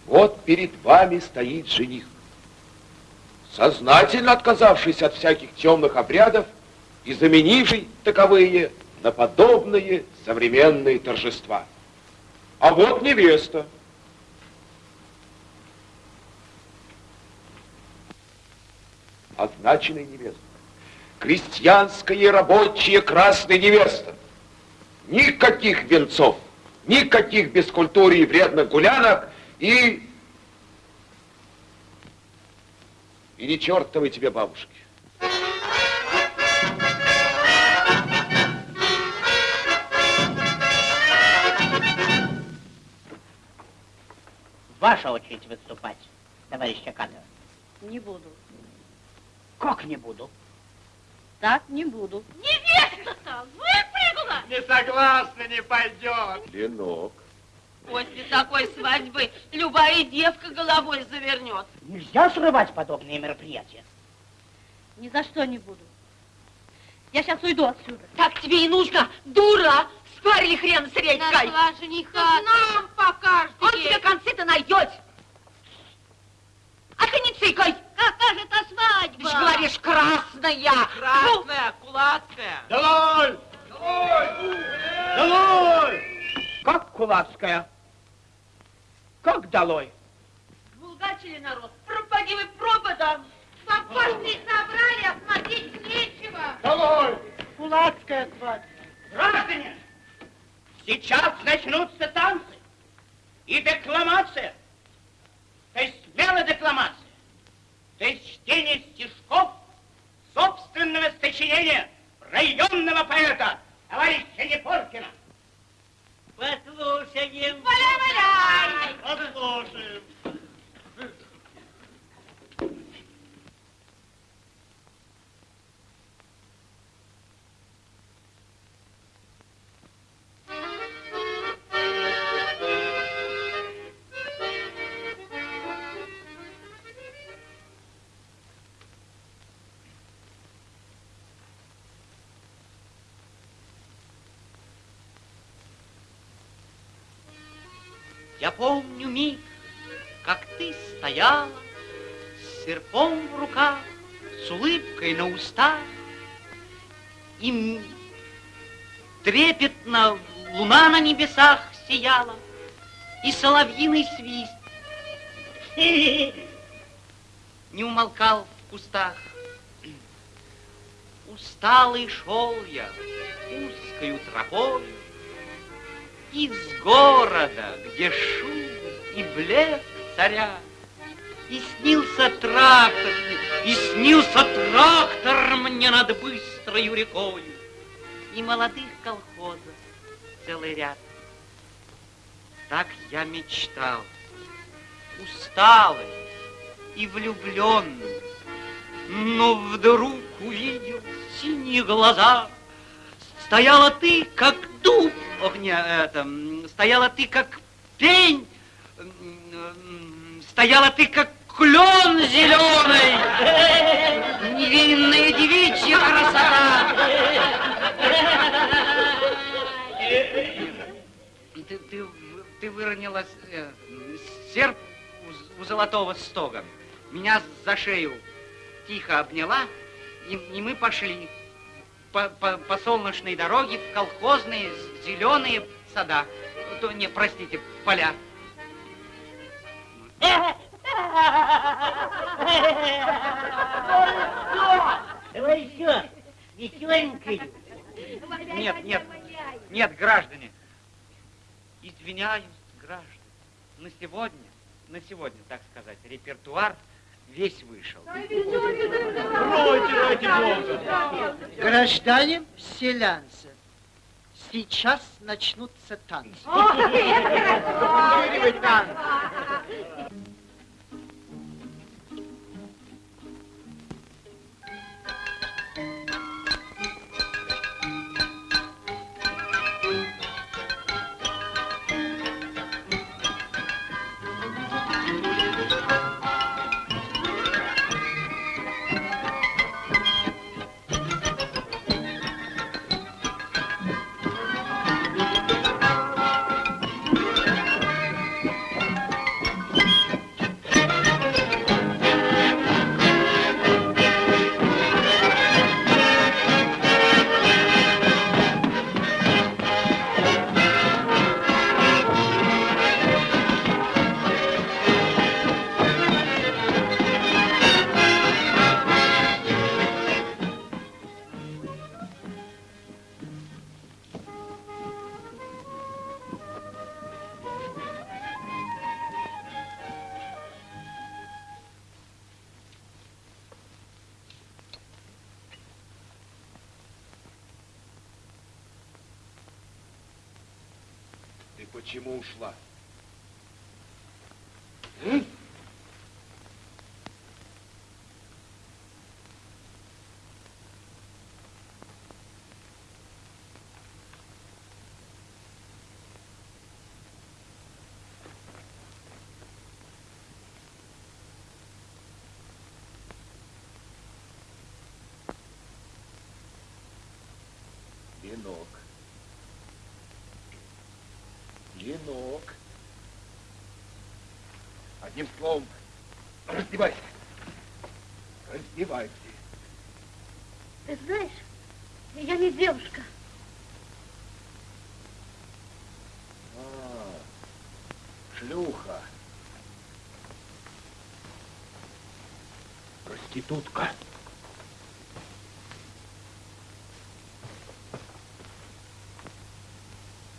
Speaker 9: Вот перед вами стоит жених, сознательно отказавшийся от всяких темных обрядов и заменивший таковые на подобные современные торжества. А вот невеста. Означенная невеста. Крестьянская рабочая красная невеста. Никаких венцов, никаких бескультуры и вредных гулянок и... И не чертовой тебе бабушки.
Speaker 19: Ваша очередь выступать, товарищ Чаканов.
Speaker 16: Не буду.
Speaker 19: Как не буду?
Speaker 16: Так не буду.
Speaker 27: Невеста-то выпрыгла!
Speaker 24: Не согласна, не пойдет.
Speaker 9: Ленок.
Speaker 27: После такой свадьбы любая девка головой завернет.
Speaker 19: Нельзя срывать подобные мероприятия.
Speaker 16: Ни за что не буду. Я сейчас уйду отсюда.
Speaker 27: Так тебе и нужно, дура! Спарили хрен с редькой.
Speaker 16: Нашла жениха.
Speaker 27: Нам покажете. Он тебе концы-то найдет. А ты не цикай.
Speaker 16: Какая же это свадьба?
Speaker 27: Ты же говоришь, красная.
Speaker 12: Красная, кулацкая.
Speaker 24: Долой! Долой!
Speaker 8: Как кулацкая? Как долой?
Speaker 27: Булгачили народ. Пропади вы пропадом. Сапожник собрали, а смотреть нечего.
Speaker 24: Долой!
Speaker 8: Кулацкая свадьба.
Speaker 19: Граждане, сейчас начнутся танцы и декламация, то есть мелодекламация, то есть чтение стишков собственного сочинения районного поэта товарища Непоркина. Послушаем.
Speaker 27: Валяй-валяй.
Speaker 24: Послушаем.
Speaker 19: Я помню миг, как ты стояла с серпом в руках, с улыбкой на устах, и трепетно луна на небесах сияла, и соловьиный свист не умолкал в кустах. Усталый шел я узкою тропою, из города, где шум и блеск царя, и снился трактор, и снился трактор мне над быстрою рекою, и молодых колхозов целый ряд. Так я мечтал, усталый и влюбленный, но вдруг увидел синие глаза. Стояла ты, как дуб, ох, не, это, стояла ты, как пень, стояла ты, как клен зеленый, невинная девичья красота. Ты, ты, ты выронила э, серп у, у золотого стога. Меня за шею тихо обняла, и, и мы пошли по, по, по солнечной дороге в колхозные зеленые сада. То, не, простите, поля.
Speaker 2: Давай еще, веселенькую.
Speaker 19: Нет, нет, нет, граждане. Извиняюсь, граждане. На сегодня, на сегодня, так сказать, репертуар весь вышел.
Speaker 28: Пройте ради Бога.
Speaker 22: Граждане селянцы, сейчас начнутся танцы.
Speaker 29: Ты М?
Speaker 9: Ленок. Одним словом, раздевайся. Раздевайся.
Speaker 16: Ты знаешь, я не девушка.
Speaker 9: А, шлюха. Проститутка.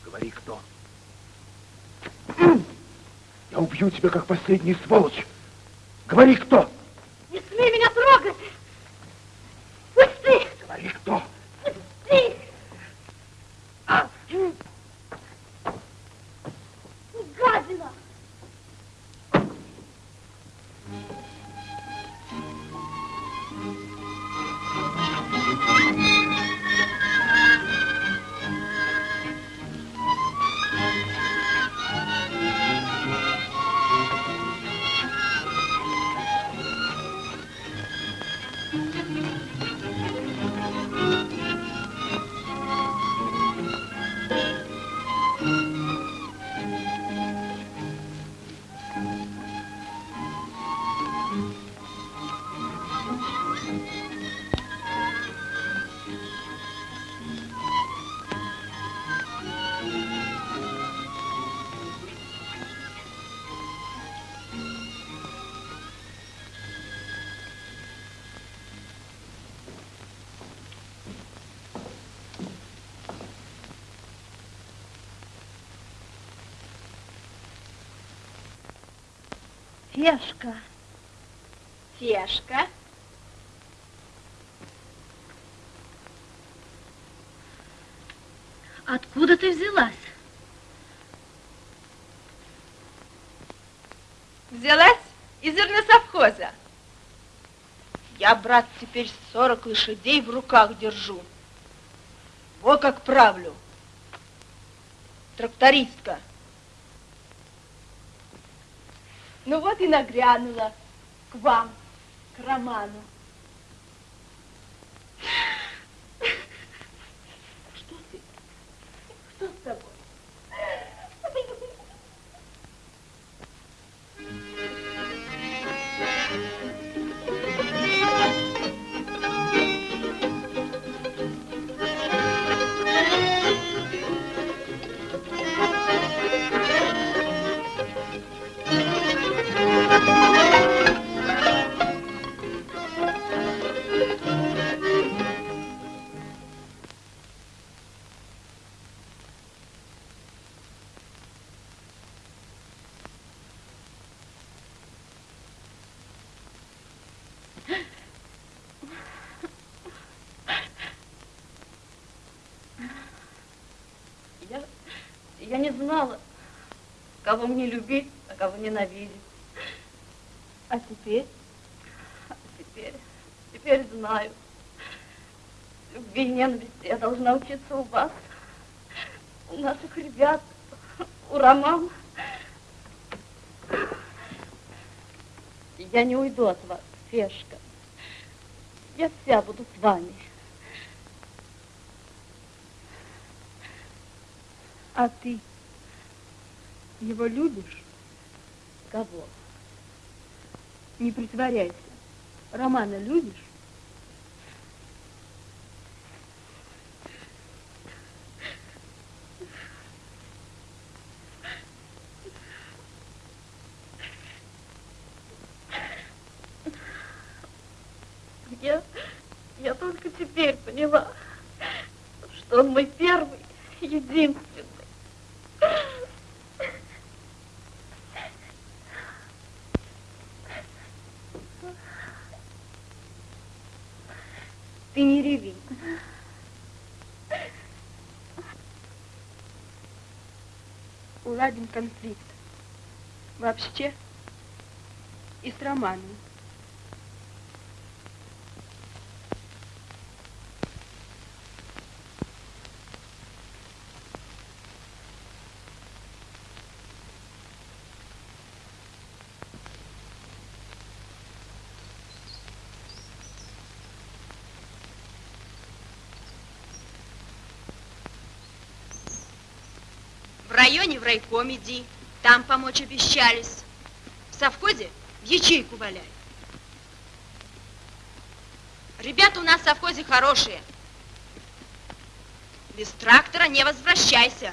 Speaker 9: Говори, кто. Я убью тебя, как последний сволочь. Говори, кто.
Speaker 16: Фешка.
Speaker 27: Фешка.
Speaker 16: Откуда ты взялась?
Speaker 27: Взялась из зерносовхоза. Я, брат, теперь 40 лошадей в руках держу. Вот как правлю. Трактористка. Ну вот и нагрянула к вам, к Роману.
Speaker 16: Не знала, кого мне любить, а кого ненавидеть. А теперь? А теперь, теперь знаю. Любви и ненависти я должна учиться у вас, у наших ребят, у Романа. Я не уйду от вас, Фешка. Я вся буду с вами.
Speaker 27: А ты его любишь?
Speaker 16: Кого?
Speaker 27: Не притворяйся. Романа любишь?
Speaker 16: Я, я только теперь поняла, что он мой первый, единственный.
Speaker 27: Ты не реви. Уладим конфликт. Вообще и с Романом.
Speaker 3: В районе в райком иди, там помочь обещались. В совхозе в ячейку валяй. Ребята у нас в совхозе хорошие. Без трактора не возвращайся.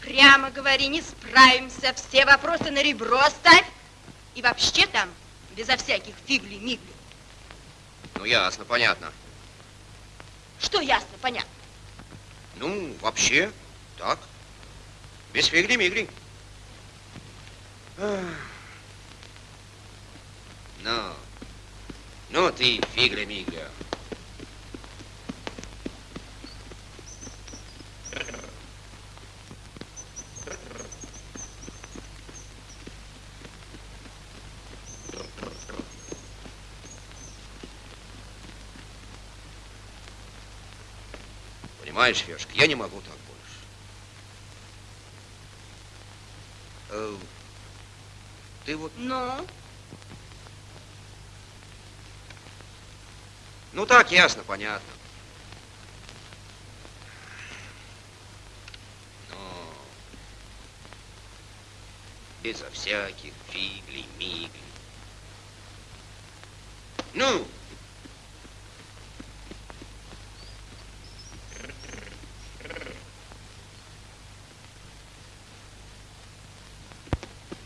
Speaker 3: Прямо говори, не справимся, все вопросы на ребро ставь. И вообще там, безо всяких фигли-мигли.
Speaker 15: Ну, ясно, понятно.
Speaker 3: Что ясно, понятно?
Speaker 15: Ну, вообще, так. Без фигли-мигли. Ну, ну ты фигля-мигля. Понимаешь, Фешка, я не могу так больше. Э, ты вот...
Speaker 3: Ну?
Speaker 15: Ну так, ясно, понятно. Но безо всяких фигли-мигли. Ну,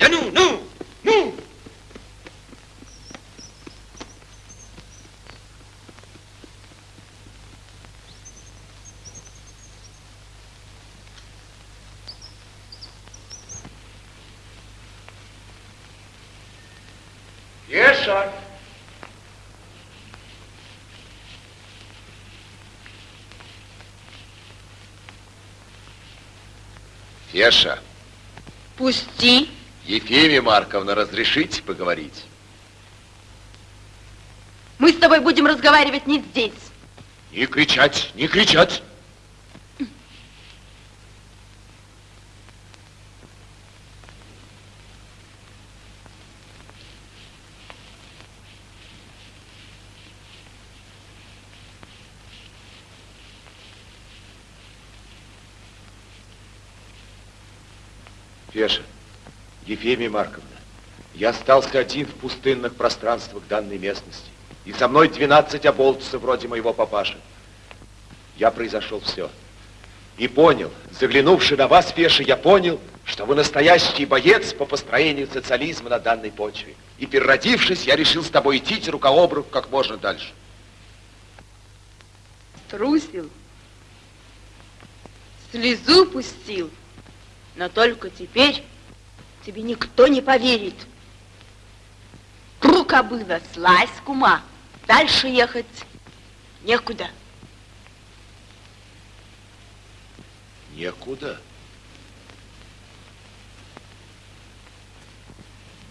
Speaker 15: да ну, ну, ну!
Speaker 17: Еша!
Speaker 9: Феша,
Speaker 3: Пусти.
Speaker 9: Ефимия Марковна, разрешите поговорить?
Speaker 3: Мы с тобой будем разговаривать не здесь.
Speaker 9: Не кричать, не кричать. Феша, Ефимия Марковна, я остался один в пустынных пространствах данной местности. И со мной 12 оболтусов вроде моего папаши. Я произошел все. И понял, заглянувши на вас, Феша, я понял, что вы настоящий боец по построению социализма на данной почве. И переродившись, я решил с тобой идти рука об руку как можно дальше.
Speaker 3: Трусил. Слезу пустил. Но только теперь тебе никто не поверит. Рука была, слазь, кума. Дальше ехать
Speaker 27: Некуда.
Speaker 9: Некуда.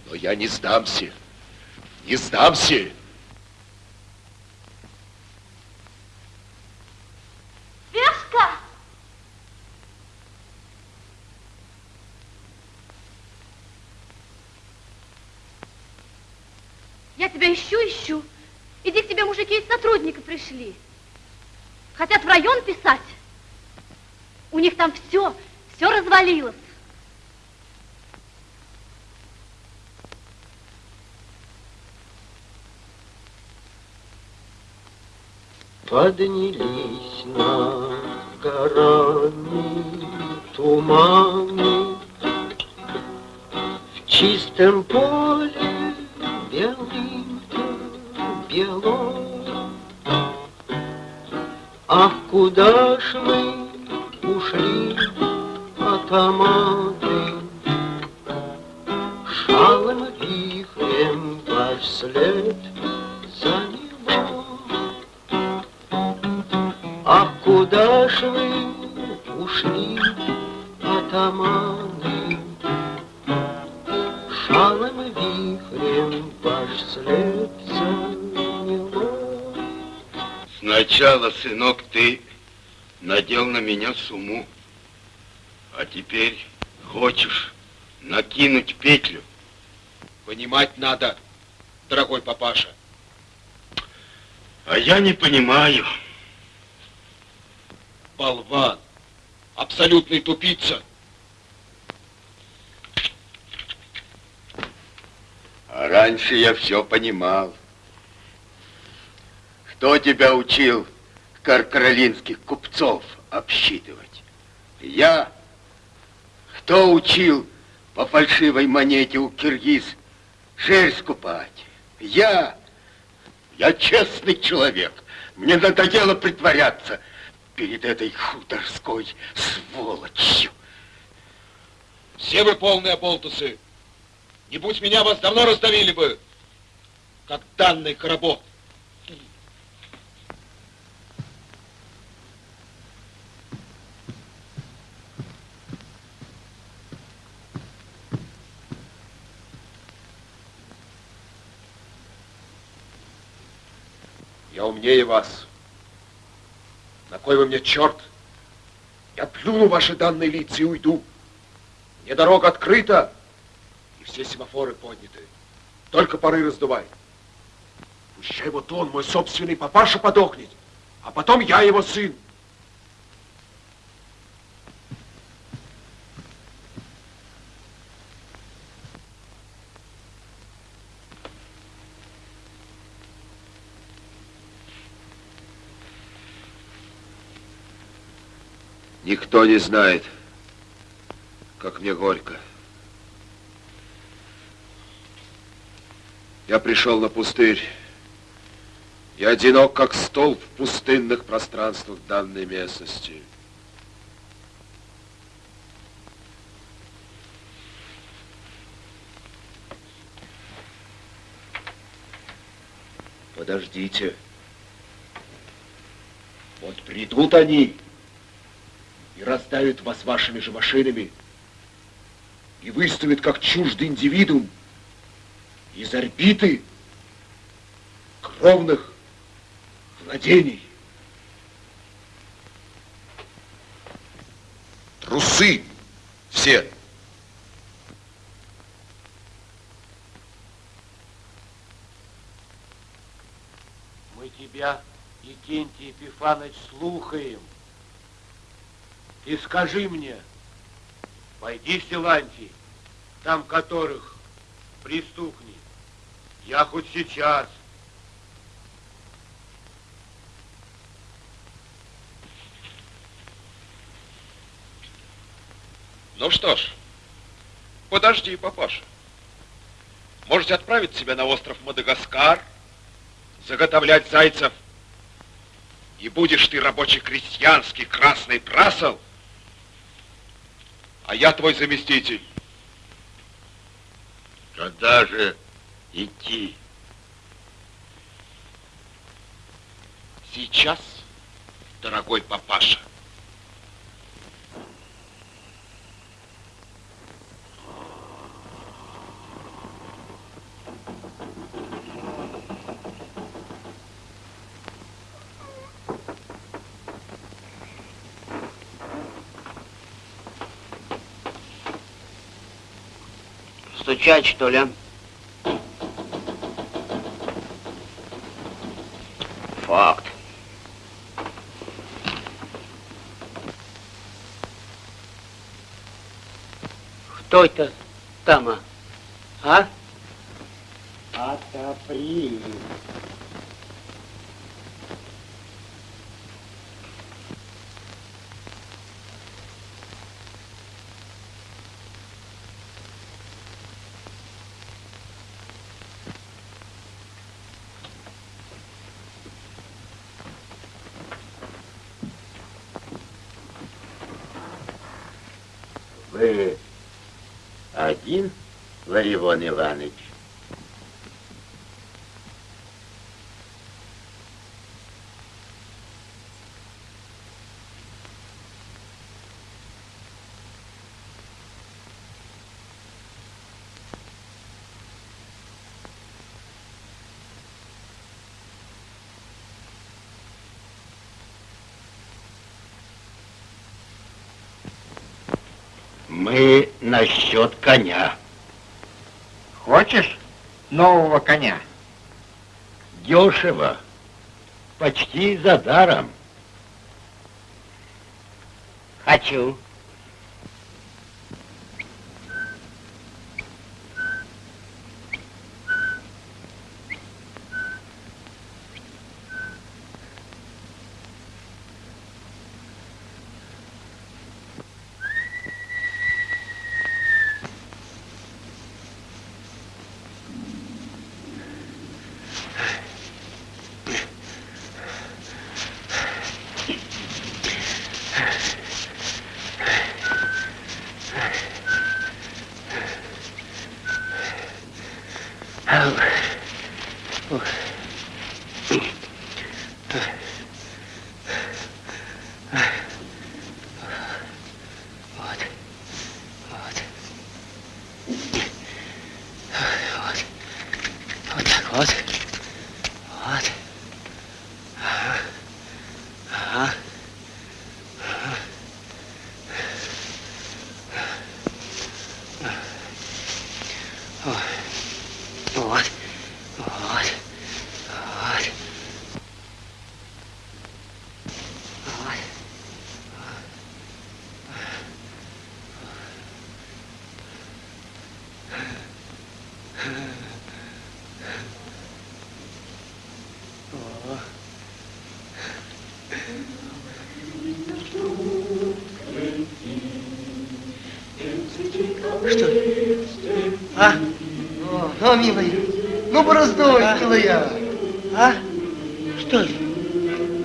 Speaker 9: Но я не сдамся. Не сдамся.
Speaker 16: Вешка! Я тебя ищу, ищу. Иди к тебе, мужики из сотрудника пришли. Хотят в район писать. У них там все, все развалилось.
Speaker 24: Поднялись над горами туманы, В чистом поле белым-то бело. Ах, куда ж мы ушли, атаманы, Шалом вихрем ваш
Speaker 1: Сначала, сынок, ты надел на меня суму, а теперь хочешь накинуть петлю.
Speaker 9: Понимать надо, дорогой папаша.
Speaker 1: А я не понимаю.
Speaker 9: Болван, абсолютный тупица.
Speaker 1: А раньше я все понимал. Кто тебя учил каркаролинских купцов обсчитывать? Я? Кто учил по фальшивой монете у киргиз шерсть скупать? Я? Я честный человек. Мне надоело притворяться перед этой хуторской сволочью.
Speaker 9: Все вы полные болтусы. Не будь меня, вас давно раздавили бы, как данный коробок. Умнее вас. На кой вы мне черт? Я плюну ваши данные лица и уйду. Мне дорога открыта, и все семафоры подняты. Только поры раздувай. Пущай вот он, мой собственный папаша, подохнет, а потом я его сын.
Speaker 1: Никто не знает, как мне горько. Я пришел на пустырь. Я одинок, как столб в пустынных пространствах данной местности.
Speaker 9: Подождите. Вот придут они и раздавят вас вашими же машинами, и выставят как чуждый индивидуум из орбиты кровных владений. Трусы все.
Speaker 18: Мы тебя, Якентий Епифанович, слухаем. И скажи мне, пойди в Силантий, там которых пристукни. Я хоть сейчас.
Speaker 9: Ну что ж, подожди, папаша. Можете отправить себя на остров Мадагаскар, заготовлять зайцев, и будешь ты рабочий крестьянский красный прасол, а я твой заместитель.
Speaker 1: Когда же идти?
Speaker 9: Сейчас, дорогой папаша.
Speaker 30: Стучать, что ли? Факт.
Speaker 31: Кто это там, а? А?
Speaker 32: Отопри.
Speaker 2: Вы один, Ларивон Иванович? Мы насчет коня.
Speaker 32: Хочешь нового коня?
Speaker 2: Дешево. Почти за даром.
Speaker 31: Хочу. Вот так вот. Вот. Ага. Ага. Ой. Вот. Вот. Вот. Вот. О. Что? А?
Speaker 11: О, ну, милый, ну, бороздой,
Speaker 31: А?
Speaker 11: милая.
Speaker 31: А? Что это?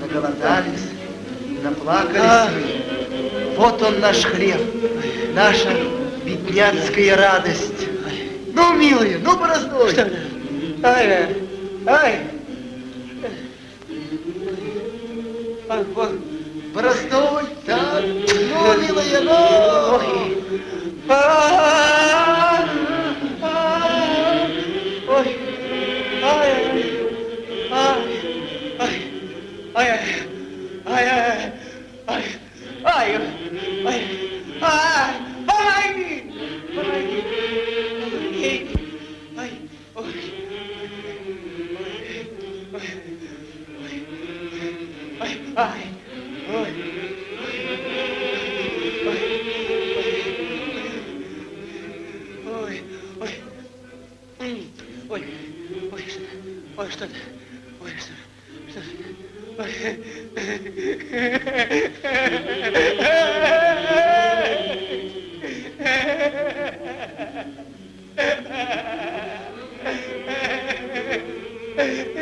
Speaker 11: Наголодались, наплакались
Speaker 31: А?
Speaker 11: Вот он наш хлеб, наша бедняцкая радость.
Speaker 31: Ой, что-то. Ой, что-то. Что
Speaker 2: Hey,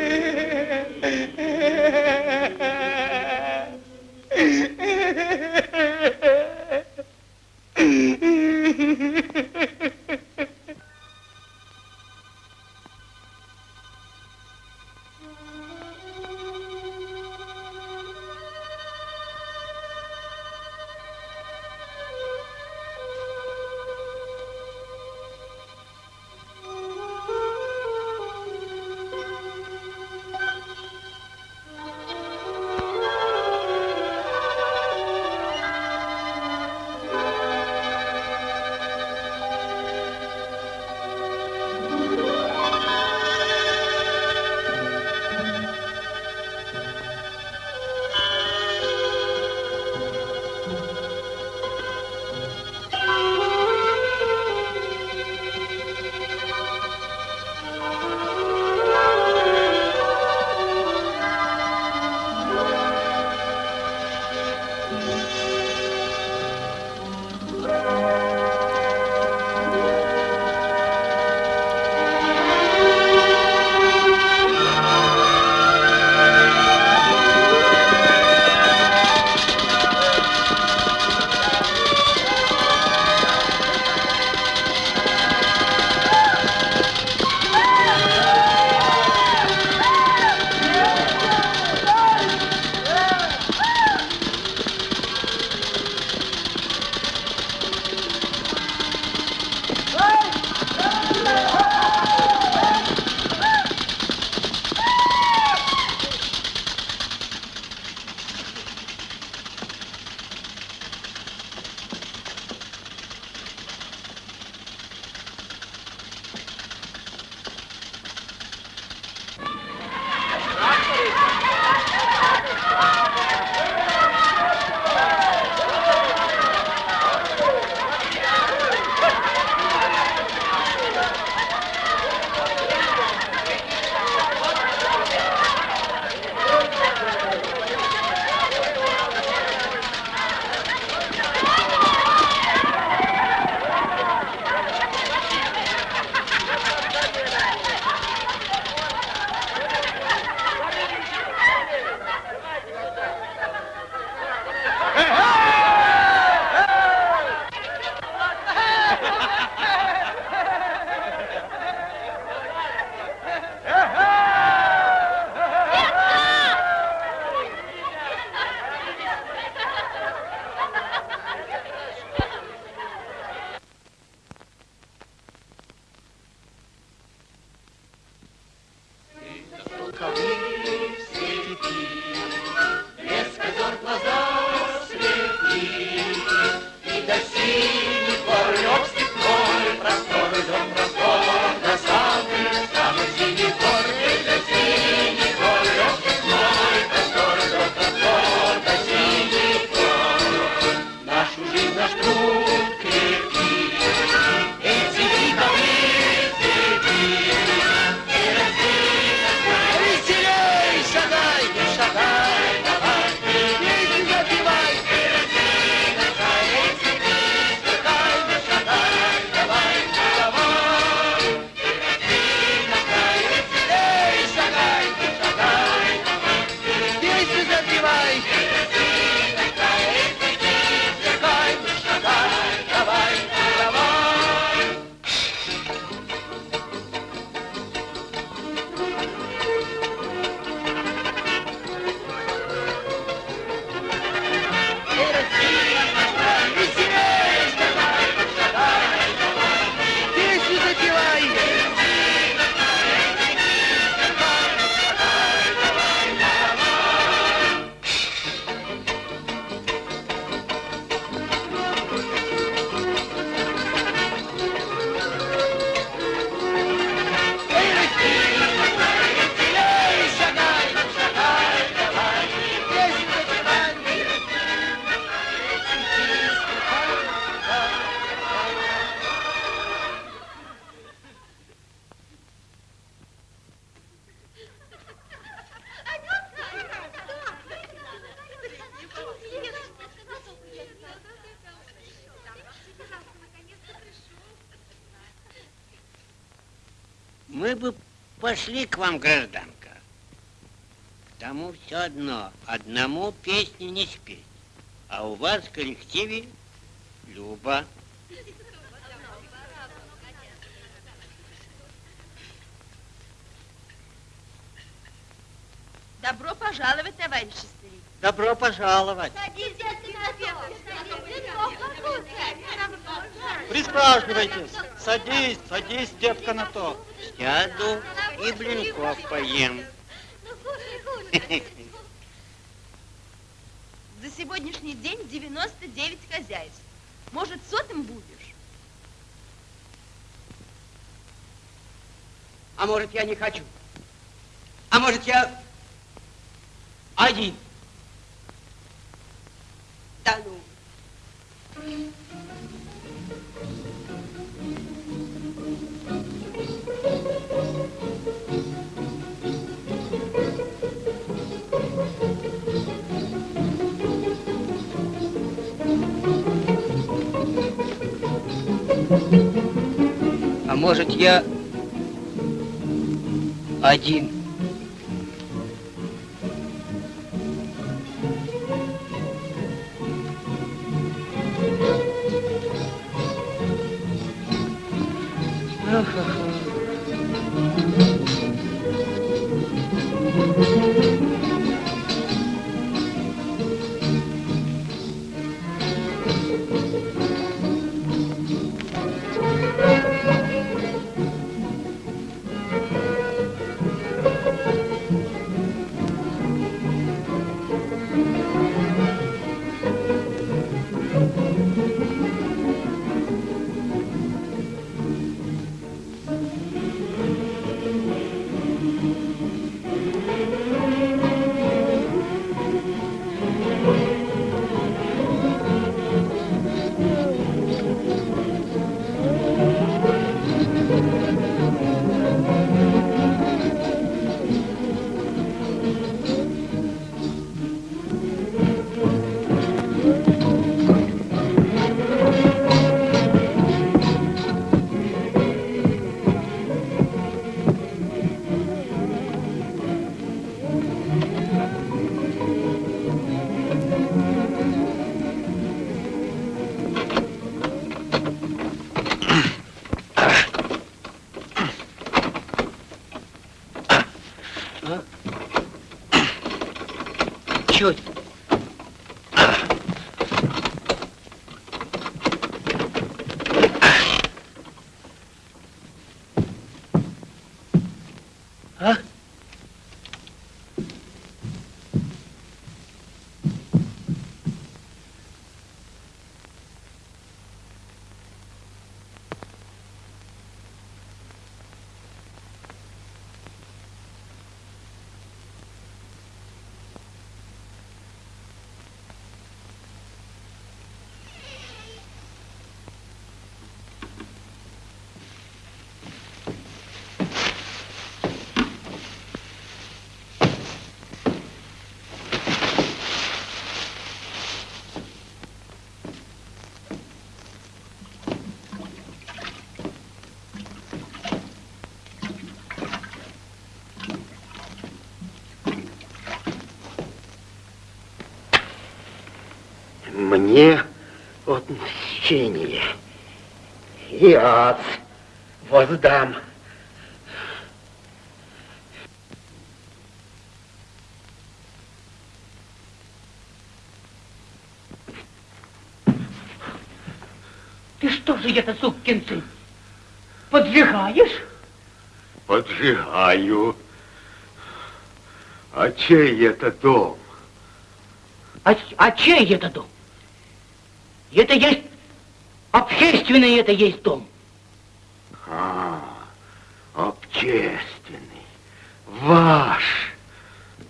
Speaker 2: пошли к вам, гражданка. К тому все одно, одному песни не спеть. А у вас в коллективе Люба.
Speaker 3: Добро пожаловать, товарищи старик.
Speaker 19: Добро пожаловать. Присаживайтесь. Садись, садись, девка, на то.
Speaker 2: Сяду и блинков поем.
Speaker 3: За сегодняшний день 99 хозяйств. Может, сотым будешь?
Speaker 8: А может, я не хочу? А может, я один?
Speaker 3: Да ну.
Speaker 8: А может, я один?
Speaker 1: Мне отмщение и ад воздам.
Speaker 8: Ты что же это, сукин сын, поджигаешь?
Speaker 1: Поджигаю. А чей это дом?
Speaker 8: А, а чей это дом? Это есть общественный, это есть дом.
Speaker 1: А, общественный. Ваш.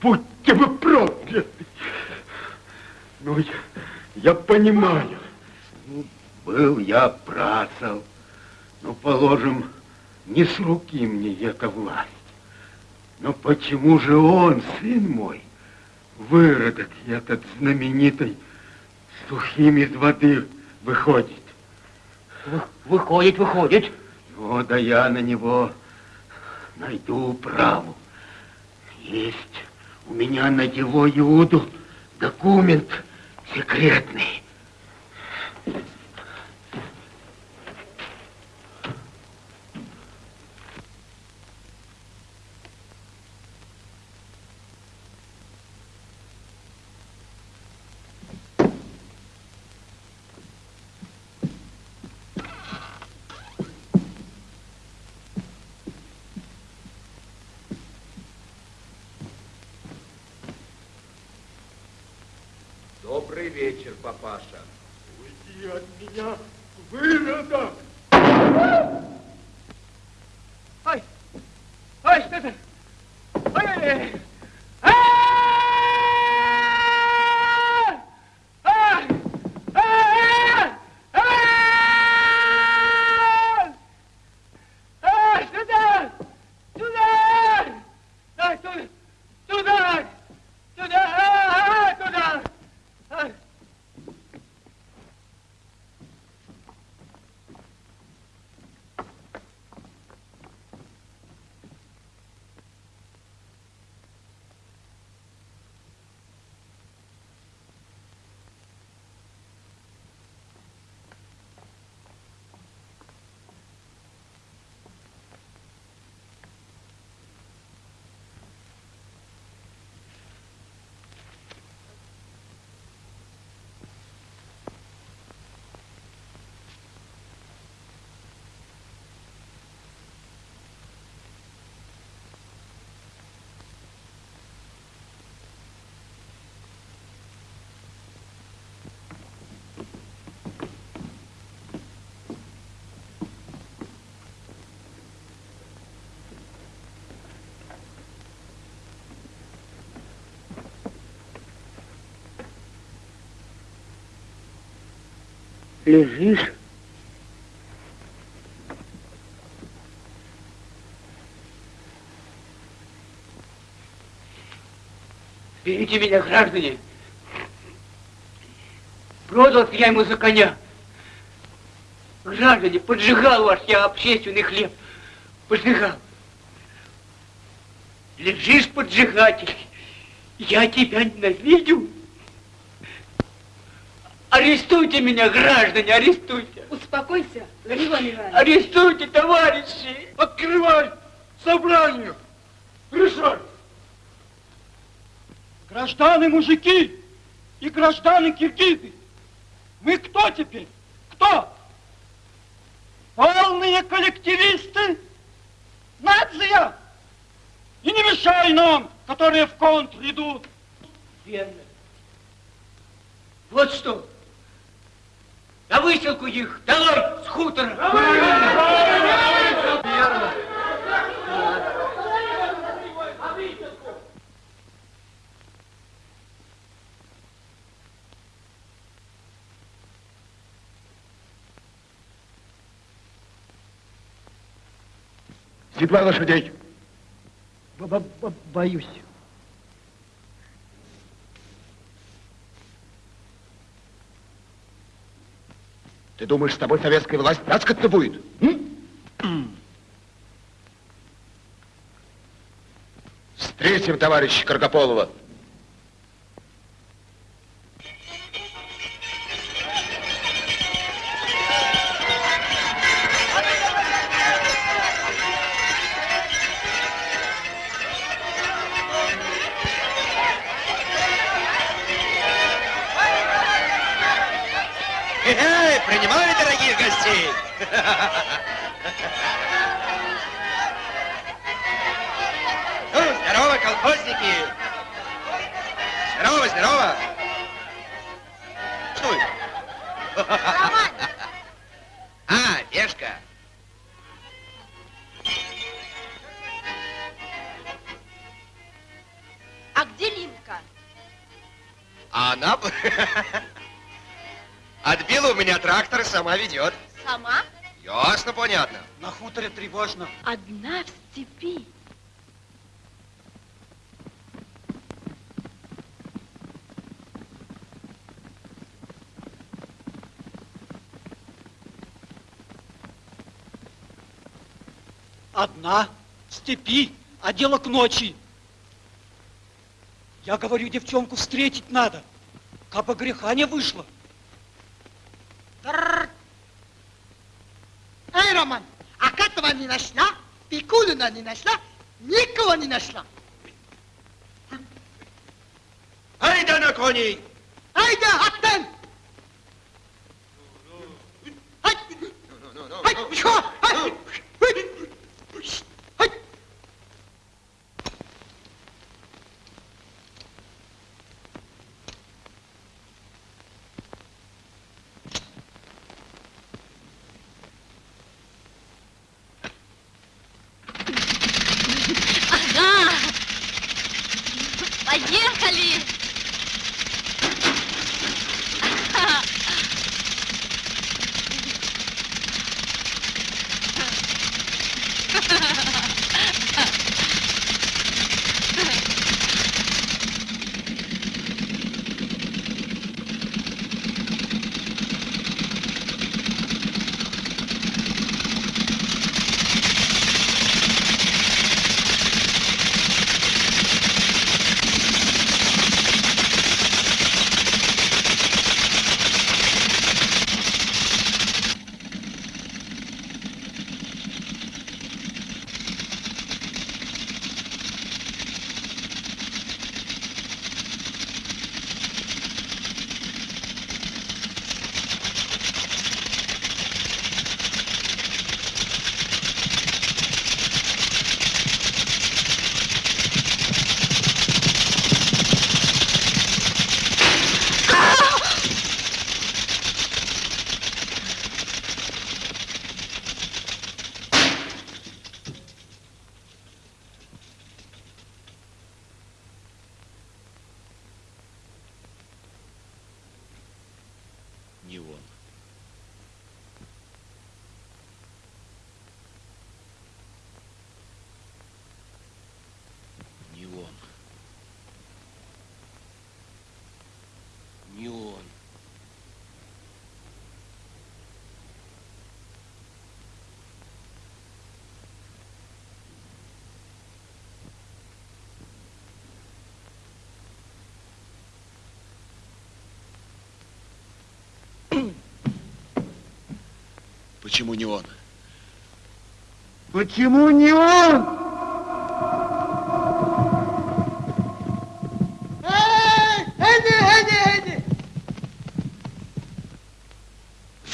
Speaker 1: Будьте вы прокляты. Ну, я, я понимаю. Ну, был я працал. Ну, положим, не с руки мне эта власть. Но почему же он, сын мой, выродок этот знаменитый, сухим из воды выходит?
Speaker 8: Вы- Выходит, выходит.
Speaker 1: Ну, да я на него найду управу. Есть у меня на его Иуду документ секретный. Лежишь?
Speaker 8: Берите меня, граждане. Продал я ему за коня. Граждане, поджигал ваш я общественный хлеб. Поджигал. Лежишь, поджигатель. Я тебя ненавидю. Арестуйте меня, граждане, арестуйте.
Speaker 27: Успокойся, Григорий Иванович.
Speaker 8: Арестуйте, товарищи.
Speaker 1: Открывай собрание. Решай.
Speaker 14: Граждане мужики и граждане киргизы, мы кто теперь? Кто? Полные коллективисты? Нация? И не мешай нам, которые в контр идут.
Speaker 8: Верно. Вот что. На выселку их, давай, с хутора.
Speaker 1: Верно.
Speaker 13: Седла лошадей.
Speaker 14: Б- б- Боюсь.
Speaker 13: Ты думаешь, с тобой советская власть таскаться будет? Встретим товарища Каргополова.
Speaker 15: Ну, здорово, колхозники. Здорово, здорово.
Speaker 3: Роман!
Speaker 15: А, Пешка.
Speaker 3: А где Линка?
Speaker 15: А она... Отбила у меня трактор и сама ведет.
Speaker 3: Сама?
Speaker 15: Ясно, понятно.
Speaker 14: На хуторе тревожно.
Speaker 27: Одна в степи.
Speaker 14: Одна в степи, а дело к ночи. Я говорю, девчонку встретить надо, кабы греха не вышло.
Speaker 11: ni našla, Pikulina
Speaker 33: ni našla,
Speaker 5: nikoho ni našla. Hajde na koni! Почему не он?
Speaker 34: Почему не он?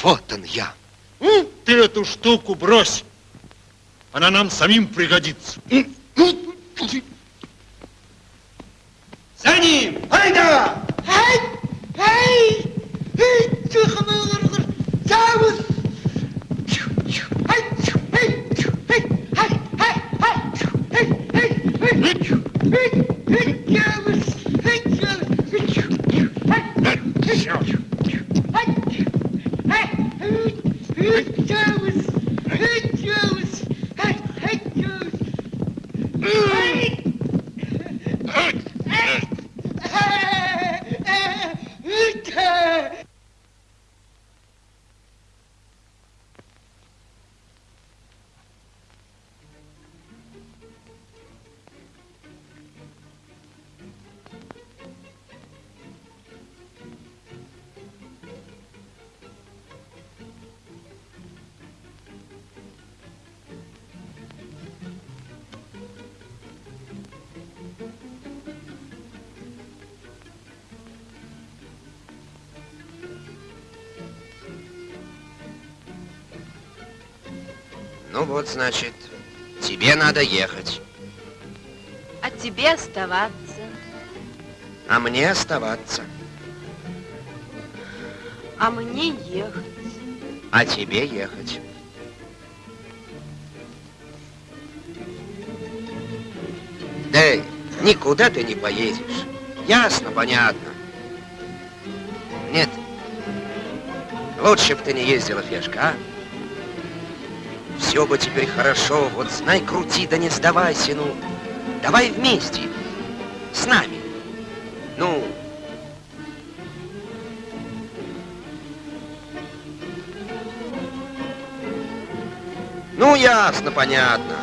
Speaker 5: Вот он я.
Speaker 6: Ты эту штуку брось. Она нам самим пригодится.
Speaker 35: За ним! Айда!
Speaker 11: Эй, эй, эй, тихо, мой лорд, Завус. Hey, hey, hey,
Speaker 15: hey. Вот, значит, тебе надо ехать,
Speaker 3: А тебе оставаться.
Speaker 15: а мне оставаться.
Speaker 3: А мне ехать.
Speaker 15: А тебе ехать. Да никуда ты не поедешь. Ясно, понятно. Нет. Лучше бы ты не ездила пешка, а? Все бы теперь хорошо, вот знай, крути, да не сдавайся, ну. Давай вместе, с нами. Ну, ну ясно, понятно.